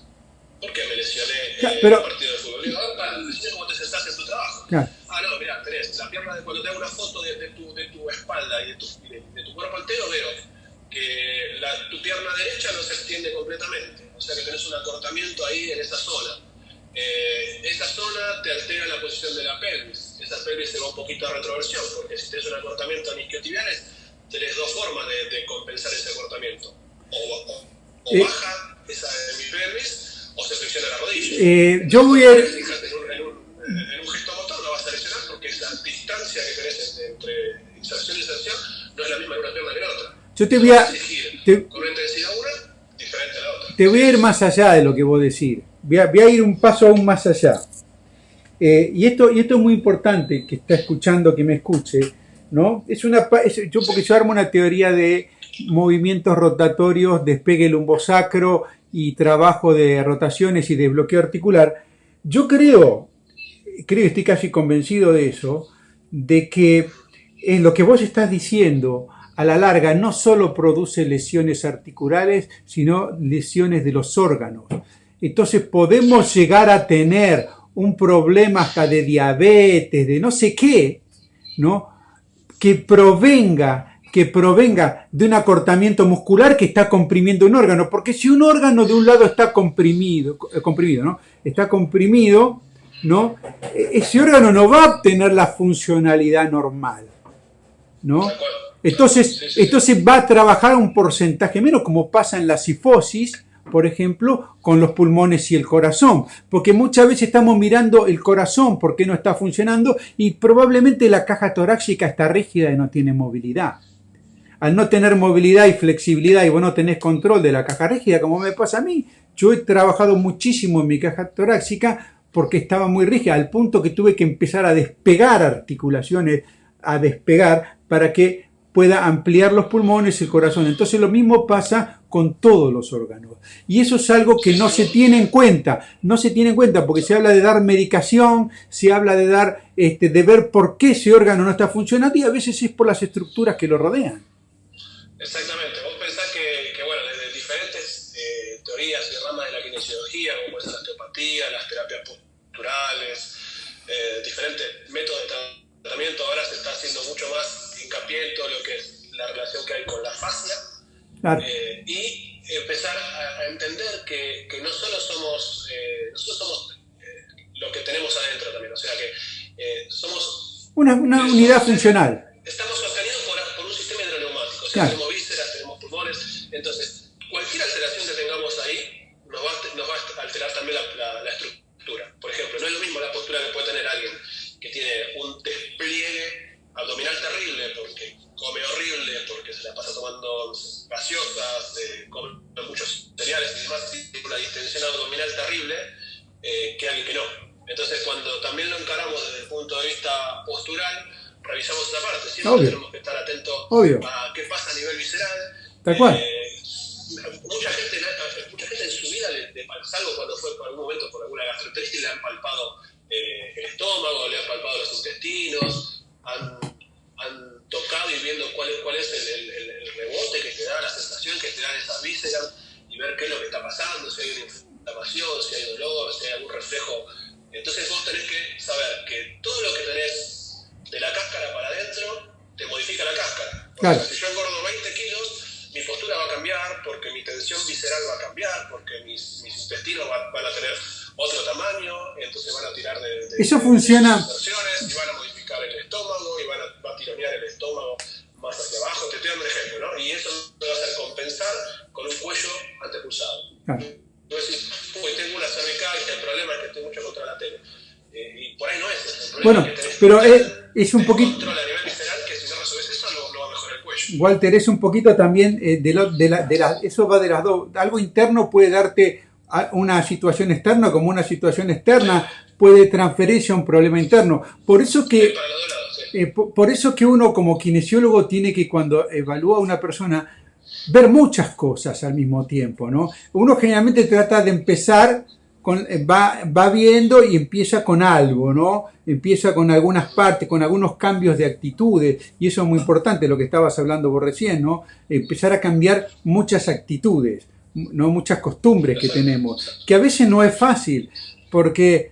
¿por qué me lesioné Claro, en pero- un partido de fútbol? Digo, para, cómo te sentás en tu trabajo. Claro. Ah, no, mirá, tenés la pierna de cuando te hago una foto de, de tu, de tu espalda y de tu, de, de tu cuerpo entero, veo que la- tu pierna derecha no se extiende completamente, o sea que tenés un acortamiento ahí en esa zona. Eh, esa zona te altera la posición de la pelvis, esa pelvis se va un poquito a retroversión, porque si tenés un acortamiento en isquiotibiales, tenés dos formas de, de compensar ese acortamiento. O, o- o Eh. baja esa pelvis o se flexiona la rodilla. Eh, yo voy a... Fíjate, en un, en, gesto motor no vas a lesionar porque esa distancia que tenés entre- inserción y inserción no es la misma en una pierna que en otra. Yo te voy a- te- con una intensidad una diferente a la otra. Te voy a ir más allá de lo que vos decís. Voy a, voy a ir un paso aún más allá. Eh, y, esto, y esto es muy importante que está escuchando, que me escuche. ¿no? Es una, es- yo, porque yo armo una teoría de movimientos rotatorios, despegue lumbosacro y trabajo de rotaciones y de bloqueo articular. Yo creo, creo, estoy casi convencido de eso, de que en lo que vos estás diciendo a la larga no solo produce lesiones articulares, sino lesiones de los órganos. Entonces podemos llegar a tener un problema hasta de diabetes, de no sé qué, ¿no? Que provenga, que provenga de un acortamiento muscular que está comprimiendo un órgano. Porque si un órgano de un lado está comprimido, eh, comprimido, ¿no? Está comprimido, ¿no? E- Ese órgano no va a obtener la funcionalidad normal, ¿no? Entonces, Sí, sí, sí. entonces va a trabajar un porcentaje menos, como pasa en la sifosis por ejemplo, con los pulmones y el corazón, porque muchas veces estamos mirando el corazón porque no está funcionando y probablemente la caja torácica está rígida y no tiene movilidad. Al no tener movilidad y flexibilidad y vos no tenés control de la caja rígida, como me pasa a mí, yo he trabajado muchísimo en mi caja torácica porque estaba muy rígida, al punto que tuve que empezar a despegar articulaciones, a despegar para que pueda ampliar los pulmones y el corazón. Entonces lo mismo pasa con todos los órganos. Y eso es algo que no se tiene en cuenta. No se tiene en cuenta porque se habla de dar medicación, se habla de dar, este, de ver por qué ese órgano no está funcionando y a veces es por las estructuras que lo rodean. Exactamente. Vos pensás que, bueno, desde diferentes eh, teorías y ramas de la kinesiología, como es la osteopatía, las terapias posturales, eh, diferentes métodos de tratamiento, ahora se está haciendo mucho más hincapié en todo lo que es la relación que hay con la fascia eh, y empezar a, entender que, que, no solo somos, eh, nosotros somos eh, lo que tenemos adentro también, o sea que somos... Una, una unidad funcional. Estamos sostenidos por, por, un sistema hidroneumático, o sea, tenemos vísceras, tenemos pulmones, entonces cualquier alteración que tengamos ahí nos va, nos va a alterar también la, la estructura. Por ejemplo, no es lo mismo la postura que puede tener alguien que tiene un despliegue terrible porque come horrible, porque se la pasa tomando gaseosas, eh, come muchos cereales y demás, tiene una distensión abdominal terrible, eh, que alguien que no. Entonces, cuando también lo encaramos desde el punto de vista postural, revisamos esa parte. Siempre tenemos que estar atentos a qué pasa a nivel visceral. Tal cual. Eh, mucha, gente, mucha gente en su vida, le, le, salvo cuando fue por algún momento por alguna gastroenteritis, le han palpado el estómago, le han palpado los intestinos, han, han tocado y viendo cuál es, cuál es el, el, el, rebote que te da, la sensación que te dan esas vísceras y ver qué es lo que está pasando, si hay una inflamación, si hay dolor, si hay algún reflejo. Entonces vos tenés que saber que todo lo que tenés de la cáscara para adentro te modifica la cáscara. Claro. si yo engordo 20 kilos, mi postura va a cambiar porque mi tensión visceral va a cambiar, porque mis, mis intestinos van, van, a tener otro tamaño, entonces van a tirar de, de Eso funciona. y van a modificar el estómago y van a, va a tironear el estómago más hacia abajo. Te estoy dando un ejemplo, ¿no? Y eso te va a hacer compensar con un cuello antepulsado. Claro. Tú decís, uy, tengo una cervical, que el problema es que estoy mucho contra la tele. Eh, y por ahí no es. El bueno, es que pero es, es un poquito. control a nivel visceral que si no resuelves eso, no, no va a mejorar el cuello. Walter, es un poquito también eh, de, lo, de, la, de la, eso va de las dos. Algo interno puede darte una situación externa como una situación externa puede transferirse a un problema interno. Por eso que, eh, por, eso que uno como kinesiólogo tiene que cuando evalúa a una persona ver muchas cosas al mismo tiempo, ¿no? Uno generalmente trata de empezar con, eh, va, va viendo y empieza con algo, ¿no? Empieza con algunas partes, con algunos cambios de actitudes, y eso es muy importante, lo que estabas hablando vos recién, ¿no? Empezar a cambiar muchas actitudes no muchas costumbres que tenemos, que a veces no es fácil, porque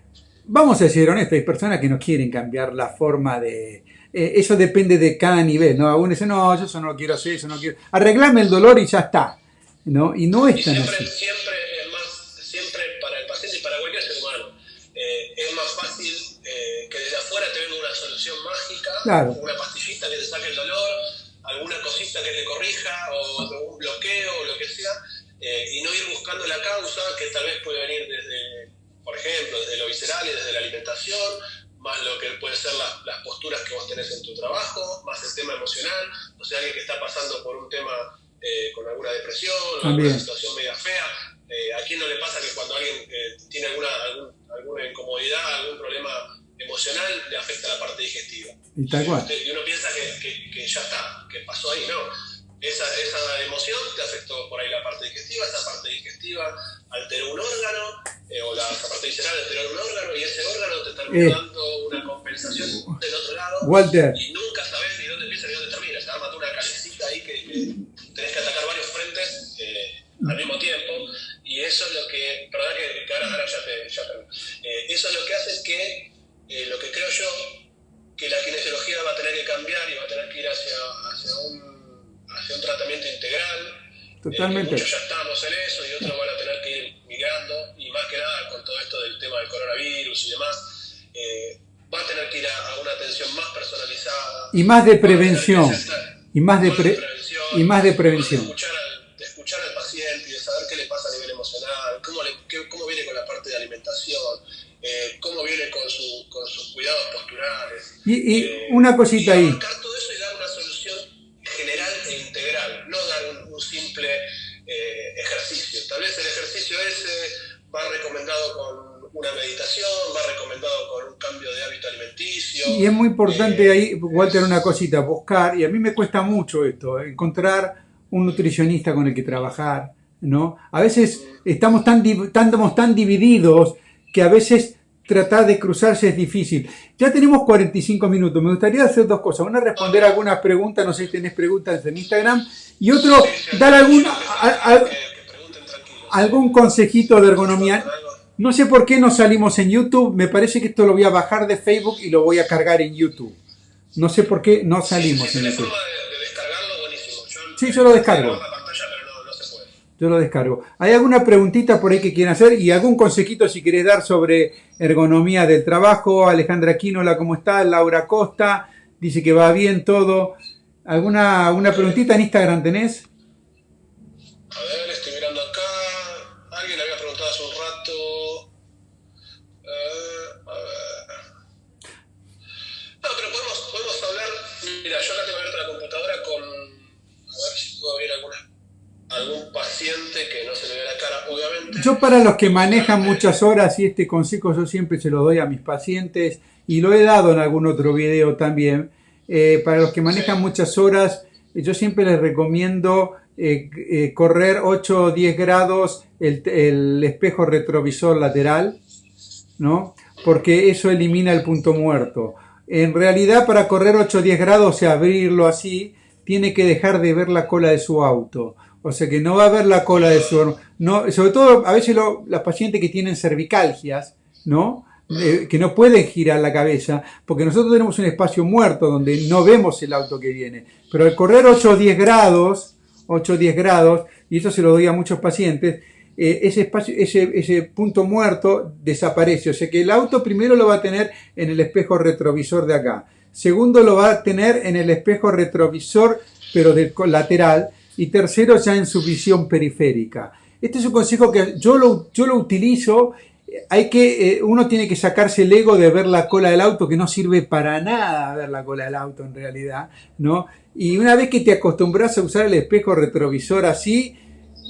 vamos a ser honestos, hay personas que no quieren cambiar la forma de... Eh, eso depende de cada nivel, ¿no? Algunos dicen, no, yo eso no lo quiero hacer, eso no quiero... Arreglame el dolor y ya está, ¿no? Y no es tan siempre, así. Siempre, es más, siempre para el paciente y para cualquier ser humano, eh, es más fácil eh, que desde afuera te venga una solución mágica, claro. una pastillita que te saque el dolor, alguna cosita que te corrija, o un bloqueo, o lo que sea, y no ir buscando la causa, que tal vez puede venir desde, por ejemplo, desde lo visceral y desde la alimentación, más lo que puede ser las, las posturas que vos tenés en tu trabajo, más el tema emocional, o sea, alguien que está pasando por un tema eh, con alguna depresión, o alguna situación media fea. Eh, ¿A quién no le pasa que cuando alguien eh, tiene alguna, algún, alguna incomodidad, algún problema emocional, le afecta la parte digestiva? Y, tal cual. y uno piensa que, que, que ya está, que pasó ahí, no esa, esa emoción te afectó por ahí la parte digestiva, esa parte digestiva alteró un órgano, eh, o la parte visceral alteró un órgano, y ese órgano te termina eh, dando una compensación del otro lado, Walter. y nunca sabes ni dónde empieza ni dónde termina. Se una calecita ahí que, que, tenés que atacar varios frentes eh, al mismo tiempo, y eso es lo que, perdón que, ahora, ahora, ya te, ya te eso es lo que hace que, lo que creo yo, que la kinesiología va a tener que cambiar y va a tener que ir hacia, hacia un hacia un tratamiento integral. Totalmente. Eh, muchos ya estamos en eso y otros van a tener que ir migrando y más que nada con todo esto del tema del coronavirus y demás, eh, va a tener que ir a, a, una atención más personalizada. Y más de prevención. Y más de, pre prevención. Y más de prevención. De escuchar, al, de escuchar, al, paciente y de saber qué le pasa a nivel emocional, cómo, le, qué, cómo viene con la parte de alimentación, eh, cómo viene con, su, con sus cuidados posturales. Y, y eh, una cosita y ahí. Cambio de hábito alimenticio. Y es muy importante eh, ahí, Walter, una cosita, buscar, y a mí me cuesta mucho esto, encontrar un nutricionista con el que trabajar, ¿no? A veces estamos tan, estamos tan divididos que a veces tratar de cruzarse es difícil. Ya tenemos 45 minutos. Me gustaría hacer dos cosas. Una, responder algunas preguntas. No sé si tenés preguntas en Instagram. Y otro, dar algún, algún consejito de ergonomía. No sé por qué no salimos en YouTube. Me parece que esto lo voy a bajar de Facebook y lo voy a cargar en YouTube. No sé por qué no salimos en YouTube. sí, yo lo descargo. Yo lo descargo. ¿Hay alguna preguntita por ahí que quieran hacer? Y algún consejito si querés dar sobre ergonomía del trabajo. Alejandra Quinola, ¿cómo está? Laura Costa dice que va bien todo. ¿Alguna, alguna preguntita en Instagram tenés? A ver, Yo para los que manejan muchas horas, y este consejo yo siempre se lo doy a mis pacientes, y lo he dado en algún otro video también, eh, para los que manejan muchas horas, yo siempre les recomiendo eh, eh, correr 8 o 10 grados el, el, espejo retrovisor lateral, ¿no? Porque eso elimina el punto muerto. En realidad, para correr 8 o 10 grados, o sea, abrirlo así, tiene que dejar de ver la cola de su auto. O sea que no va a ver la cola de su... No, sobre todo, a veces las pacientes que tienen cervicalgias, ¿no? que no pueden girar la cabeza, porque nosotros tenemos un espacio muerto donde no vemos el auto que viene. Pero al correr 8 o 10 grados, 8 o 10 grados, y eso se lo doy a muchos pacientes, eh, ese, espacio, ese, ese punto muerto desaparece. O sea que el auto primero lo va a tener en el espejo retrovisor de acá. Segundo lo va a tener en el espejo retrovisor, pero del lateral y tercero ya en su visión periférica. Este es un consejo que yo lo, yo lo utilizo. Hay que, eh, uno tiene que sacarse el ego de ver la cola del auto, que no sirve para nada ver la cola del auto en realidad, ¿no? Y una vez que te acostumbras a usar el espejo retrovisor así,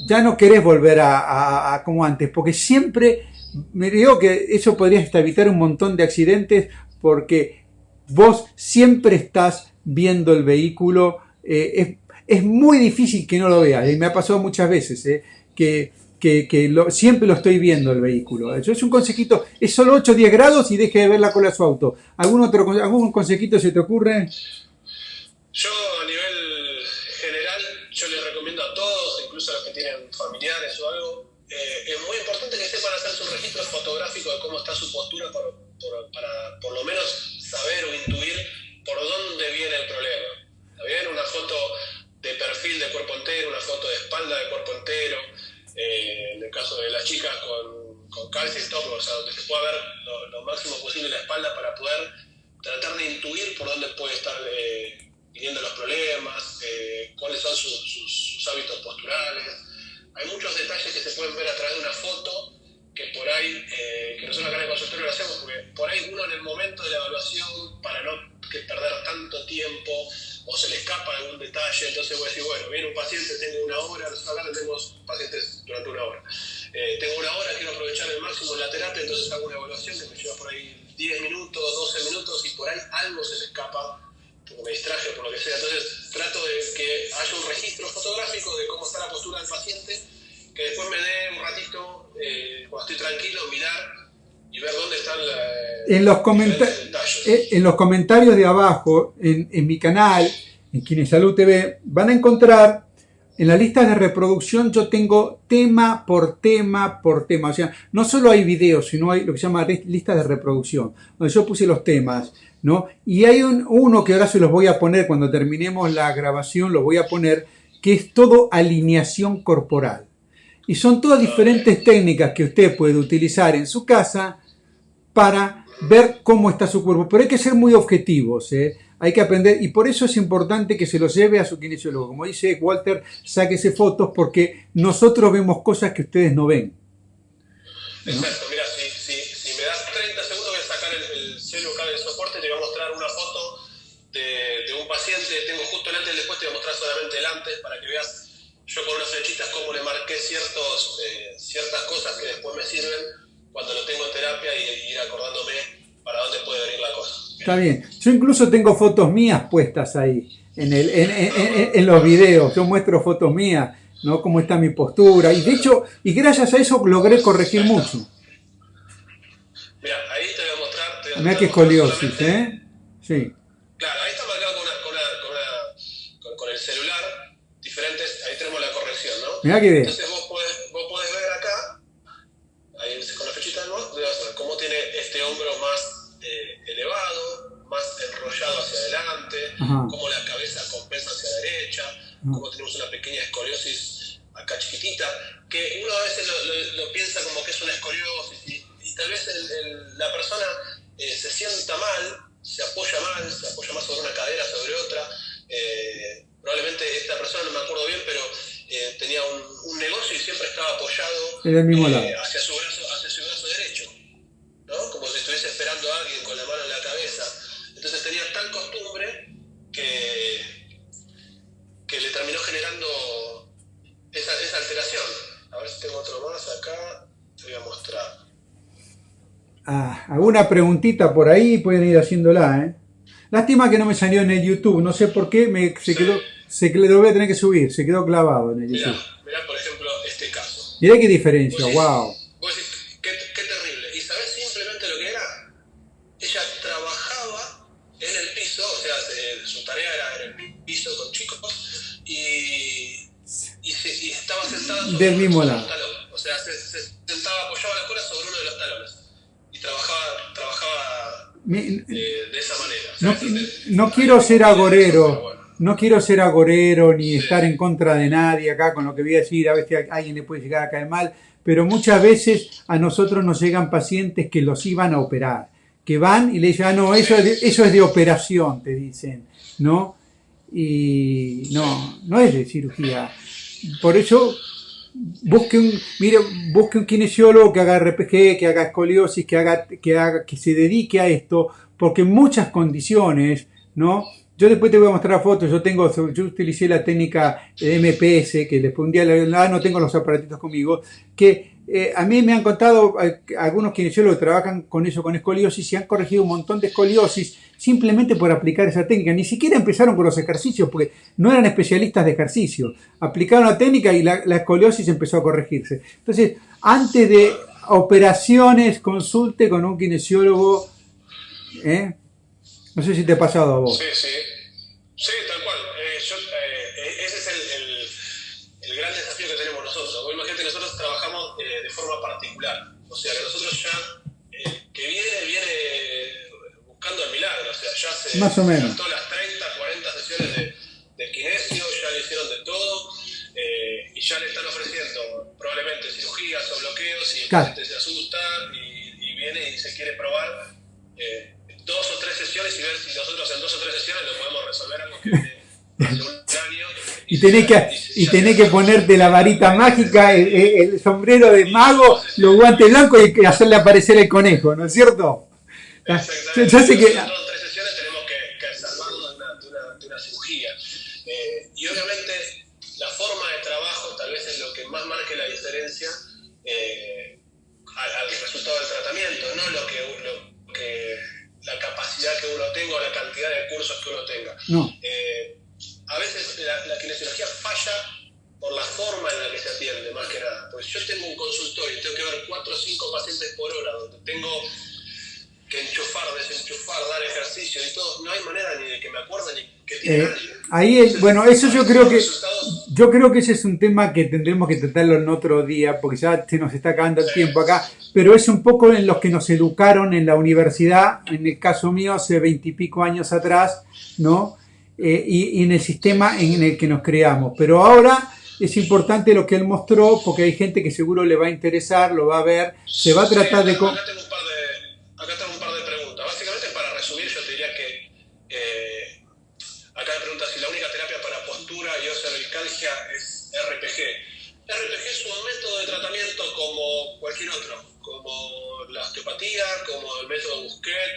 ya no querés volver a, como antes, porque siempre me digo que eso podría evitar un montón de accidentes, porque vos siempre estás viendo el vehículo, eh, es muy difícil que no lo vea. Y me ha pasado muchas veces ¿eh? que, que, siempre lo estoy viendo el vehículo. Eso es un consejito, es solo 8 o 10 grados y deje de ver la cola de su auto. ¿Algún otro algún consejito se te ocurre? Yo a nivel general, yo les recomiendo a todos, incluso a los que tienen familiares o algo, eh, es muy importante que sepan hacer su registro fotográfico de cómo está su postura para por lo menos saber o intuir por dónde viene el problema. ¿Está bien? Una foto de perfil de cuerpo entero, una foto de espalda de cuerpo entero, eh, en el caso de las chicas con, con calcio y top, o sea, donde se pueda ver lo, máximo posible la espalda para poder tratar de intuir por dónde puede estar eh, viniendo los problemas, eh, cuáles son sus, hábitos posturales. Hay muchos detalles que se pueden ver a través de una foto que por ahí, que nosotros acá en el consultorio lo hacemos, porque por ahí uno en el momento de la evaluación, para no perder tanto tiempo, o se le escapa algún detalle, entonces voy a decir, bueno, viene un paciente, tengo una hora, nosotros acá tenemos pacientes durante una hora. Eh, tengo una hora, quiero aprovechar el máximo la terapia, entonces hago una evaluación que me lleva por ahí 10 minutos, 12 minutos y por ahí algo se le escapa, porque me distraje o por lo que sea. Entonces trato de que haya un registro fotográfico de cómo está la postura del paciente, que después me dé un ratito, eh, cuando estoy tranquilo, mirar y ver dónde están en los, eh, en los comentarios de abajo, en, en mi canal, en Kinesalud TV, van a encontrar en la lista de reproducción yo tengo tema por tema por tema. O sea, no solo hay videos, sino hay lo que se llama lista de reproducción, donde yo puse los temas, ¿no? Y hay un, uno que ahora se los voy a poner cuando terminemos la grabación, lo voy a poner, que es todo alineación corporal. Y son todas diferentes técnicas que usted puede utilizar en su casa para ver cómo está su cuerpo. Pero hay que ser muy objetivos, ¿eh? hay que aprender y por eso es importante que se lo lleve a su kinesiólogo. Como dice Walter, sáquese fotos porque nosotros vemos cosas que ustedes no ven. Exacto, mira, ciertos, eh, ciertas cosas que después me sirven cuando lo tengo en terapia y, ir acordándome para dónde puede venir la cosa. Está bien. Yo incluso tengo fotos mías puestas ahí, en, el, en, en, en los videos. Yo muestro fotos mías, ¿no? Cómo está mi postura. Y de hecho, y gracias a eso logré corregir mucho. Mira, ahí te voy a mostrar. Mira qué escoliosis, ¿eh? Sí. Claro, ahí está marcado con, una, con, una, con, una- con- con el celular, diferentes, ahí tenemos la Entonces vos podés, vos podés ver acá, ahí con la flechita del ver cómo tiene este hombro más eh, elevado, más enrollado hacia adelante, Ajá. cómo la cabeza compensa hacia la derecha, cómo tenemos una pequeña escoliosis acá chiquitita, que uno a veces lo, lo- lo piensa como que es una escoliosis y, y tal vez el- el- la persona eh, se sienta mal, se apoya mal, se apoya más sobre una cadera, sobre otra. eh, probablemente esta persona, no me acuerdo bien, pero eh, tenía un, un negocio y siempre estaba apoyado En el mismo eh, lado. hacia, su brazo, hacia su brazo derecho, ¿no? Como si estuviese esperando a alguien con la mano en la cabeza. Entonces tenía tal costumbre que, que le terminó generando esa, esa alteración. A ver si tengo otro más acá, te voy a mostrar. Ah, alguna preguntita por ahí pueden ir haciéndola, ¿eh? Lástima que no me salió en el YouTube, no sé por qué, me, se quedó, se lo voy a tener que subir, se quedó clavado en el Mirá, YouTube. mirá por ejemplo este caso. Mirá qué diferencia, Vos wow. decís- vos decís, qué, qué terrible. ¿Y sabés simplemente lo que era? Ella trabajaba en el piso, o sea, se- su tarea era en el piso con chicos, y, y, se- y estaba sentada sobre Del mismo lado. un talón. O sea, se, se sentaba, apoyaba la cola sobre uno de los talones. Y trabajaba, trabajaba Mi- eh, de esa manera. O No, sea, no es- quiero ser agorero. No quiero ser agorero ni estar en contra de nadie acá con lo que voy a decir, a veces a alguien le puede llegar a caer mal, pero muchas veces a nosotros nos llegan pacientes que los iban a operar, que van y le dicen, ah, no, eso es de, eso es de operación, te dicen, ¿no? Y no, no es de cirugía. Por eso busque un, mire, busque un kinesiólogo que haga RPG, que haga escoliosis, que haga, que haga, que se dedique a esto, porque en muchas condiciones, ¿no? Yo después te voy a mostrar fotos, yo tengo, yo utilicé la técnica MPS, que después un día, ah, no tengo los aparatitos conmigo, que eh, a mí me han contado algunos kinesiólogos que trabajan con eso, con escoliosis, y han corregido un montón de escoliosis simplemente por aplicar esa técnica. Ni siquiera empezaron con los ejercicios, porque no eran especialistas de ejercicio. Aplicaron la técnica y la, la escoliosis empezó a corregirse. Entonces, antes de operaciones, consulte con un kinesiólogo. ¿eh? No sé si te ha pasado a vos. Sí, sí. Sí, tal cual. Eh, yo, eh, ese es el, el- el gran desafío que tenemos nosotros. Vos imagínate, nosotros trabajamos eh, de forma particular. O sea, que nosotros ya, eh, que viene, viene buscando el milagro. O sea, ya se Más o menos. las 30, 40 sesiones de, de kinesio, ya le hicieron de todo. eh, y ya le están ofreciendo probablemente cirugías o bloqueos y el Claro. paciente se asusta y, y viene y se quiere probar eh, dos o tres sesiones y ver si nosotros en dos o tres sesiones lo podemos resolver algo que hace un año. Y tenés que, y tenés que ponerte la varita mágica, el, el- sombrero de mago, los guantes blancos y hacerle aparecer el conejo, ¿no es cierto? Exactamente. ya sé que, En dos o tres sesiones tenemos que, que salvarlo de una, de una- de una cirugía. Eh, y obviamente la forma de trabajo tal vez es lo que más marque la diferencia eh, al, al resultado del tratamiento, no lo que, no, Eh, a veces la, la kinesiología falla por la forma en la que se atiende, más que nada. Pues yo tengo un consultorio y tengo que ver cuatro o cinco pacientes por hora, donde tengo que enchufar, desenchufar, dar ejercicio y todo. No hay manera ni de que me acuerde ni que tiene Eh, nadie. ahí es- bueno, eso yo creo que- resultados- yo creo que ese es un tema que tendremos que tratarlo en otro día, porque ya se nos está acabando el tiempo acá, pero es un poco en los que nos educaron en la universidad, en el caso mío hace veintipico años atrás, ¿no? Eh, y, y en el sistema en el que nos creamos. Pero ahora es importante lo que él mostró, porque hay gente que seguro le va a interesar, lo va a ver, se va a tratar Sí, de... acá tengo un par de, acá tengo un par de preguntas. Básicamente, para resumir, yo te diría que eh, acá me pregunta si la única terapia para postura y osteocervicalgia es RPG. RPG es un método de tratamiento como cualquier otro, como la osteopatía, como el método Busquet.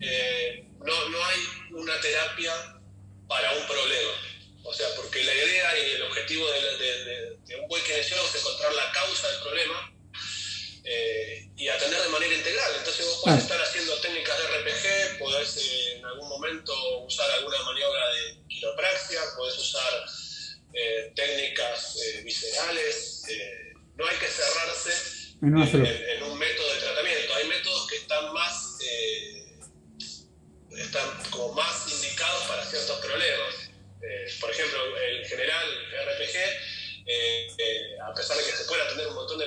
eh, no, no hay una terapia para un problema. O sea, porque la idea y el objetivo de, de un buen kinesiólogo es encontrar la causa del problema eh, y atender de manera integral. Entonces vos podés estar haciendo técnicas de RPG, podés eh, en algún momento usar alguna maniobra de quiropraxia, podés usar eh, técnicas viscerales. no hay que cerrarse en, un método de tratamiento. Hay métodos que están más, están como más indicados para ciertos problemas. por ejemplo, el general RPG eh, eh, a pesar de que se pueda tener un montón de,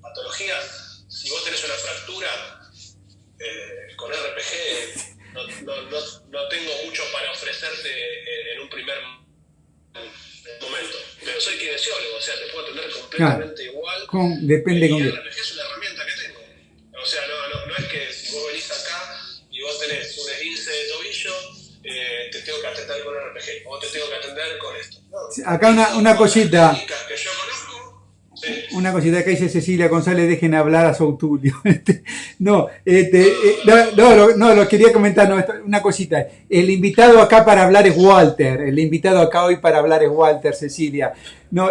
patologías, si vos tenés una fractura eh, con RPG, no, no, no, tengo mucho para ofrecerte en un primer momento. Pero soy kinesiólogo, o sea, te puedo atender completamente igual. Con, depende el RPG es una herramienta te tengo que atender con RPG o te tengo que atender con esto. Acá una, una cosita. Una cosita que dice Cecilia González, dejen hablar a Sautulio. Este, no, este, eh, no, no, lo quería comentar, no, una cosita. El invitado acá para hablar es Walter, el invitado acá hoy para hablar es Walter, Cecilia. No,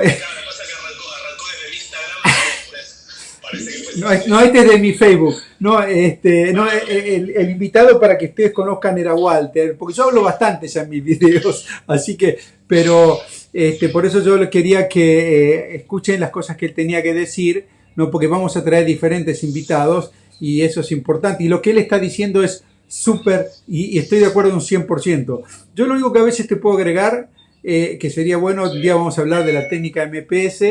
No, no, este es de mi Facebook. No, este, no, el, invitado para que ustedes conozcan era Walter, porque yo hablo bastante ya en mis videos, así que, pero este, por eso yo quería que eh, escuchen las cosas que él tenía que decir, no, porque vamos a traer diferentes invitados y eso es importante. Y lo que él está diciendo es súper, y, estoy de acuerdo un 100%. Yo lo único que a veces te puedo agregar, eh, que sería bueno, un día vamos a hablar de la técnica MPS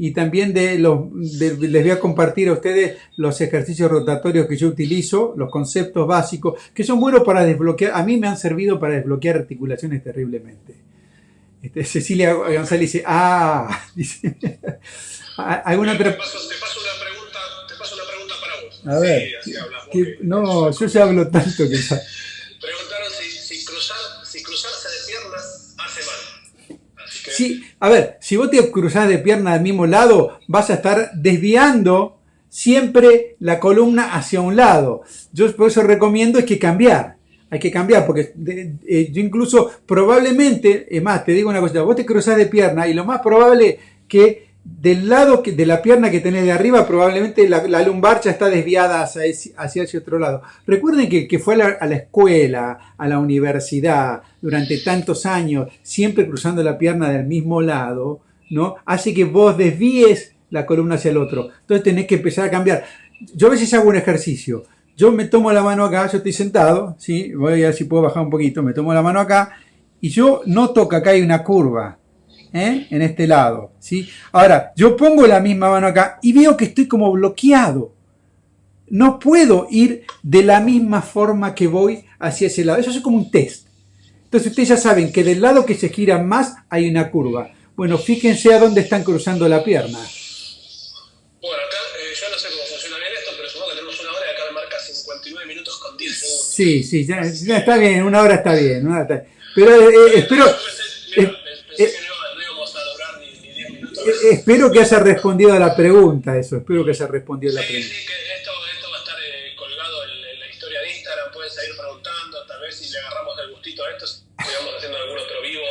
y también de los, les voy a compartir a ustedes los ejercicios rotatorios que yo utilizo, los conceptos básicos, que son buenos para desbloquear, a mí me han servido para desbloquear articulaciones terriblemente. Este, Cecilia González dice, ah, dice, ¿alguna otra? Te paso, te paso, una pregunta, te paso una pregunta para vos. A ver, sí, así no, yo ya hablo tanto que Sí, a ver, si vos te cruzás de pierna al mismo lado, vas a estar desviando siempre la columna hacia un lado. Yo por eso recomiendo es que cambiar. Hay que cambiar, porque eh, yo incluso probablemente, es más, te digo una cosa, vos te cruzás de pierna y lo más probable que del lado de la pierna que tenés de arriba, probablemente la, lumbar ya está desviada hacia ese, hacia otro lado. Recuerden que, fue a la, escuela, a la universidad, durante tantos años, siempre cruzando la pierna del mismo lado, ¿no? Hace que vos desvíes la columna hacia el otro. Entonces tenés que empezar a cambiar. Yo a veces hago un ejercicio. Yo me tomo la mano acá, yo estoy sentado, ¿sí? Voy a ver si puedo bajar un poquito. Me tomo la mano acá y yo noto que acá hay una curva. ¿Eh? en este lado. ¿sí? Ahora, yo pongo la misma mano acá y veo que estoy como bloqueado. No puedo ir de la misma forma que voy hacia ese lado. Eso es como un test. Entonces ustedes ya saben que del lado que se gira más hay una curva. Bueno, fíjense a dónde están cruzando la pierna. Bueno, acá eh, yo no sé cómo funciona bien esto, pero supongo que tenemos una hora y acá me marca 59 minutos con 10 segundos. Sí, sí, ya, está bien, una hora está bien. Una hora está bien. Pero eh, eh espero... Eh, espero que haya respondido a la pregunta, eso, espero que haya respondido a la pregunta. Sí, que esto, esto va a estar eh, colgado en, la historia de Instagram, pueden seguir preguntando, tal vez si le agarramos el gustito a esto, sigamos haciendo algún otro vivo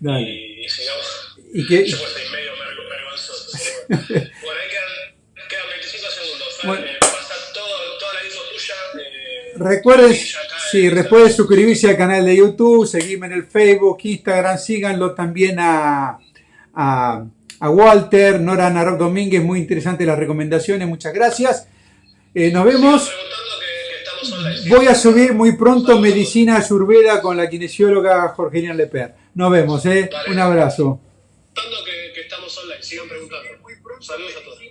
Dale. y, y sigamos. ¿Y que, Yo pues en medio vergonzoso. bueno, ahí quedan, quedan 25 segundos. Bueno. Eh, pasar todo, toda la info tuya. Eh, recuerden, sí, recuerden suscribirse al canal de YouTube, seguirme en el Facebook, Instagram, síganlo también a, a a Walter, Nora Narok Domínguez, muy interesante las recomendaciones, muchas gracias. Eh, nos vemos. Voy a subir muy pronto Medicina Ayurveda con la kinesióloga Jorgelina Leper. Nos vemos, ¿eh? Un abrazo. Sigan preguntando. Saludos a todos.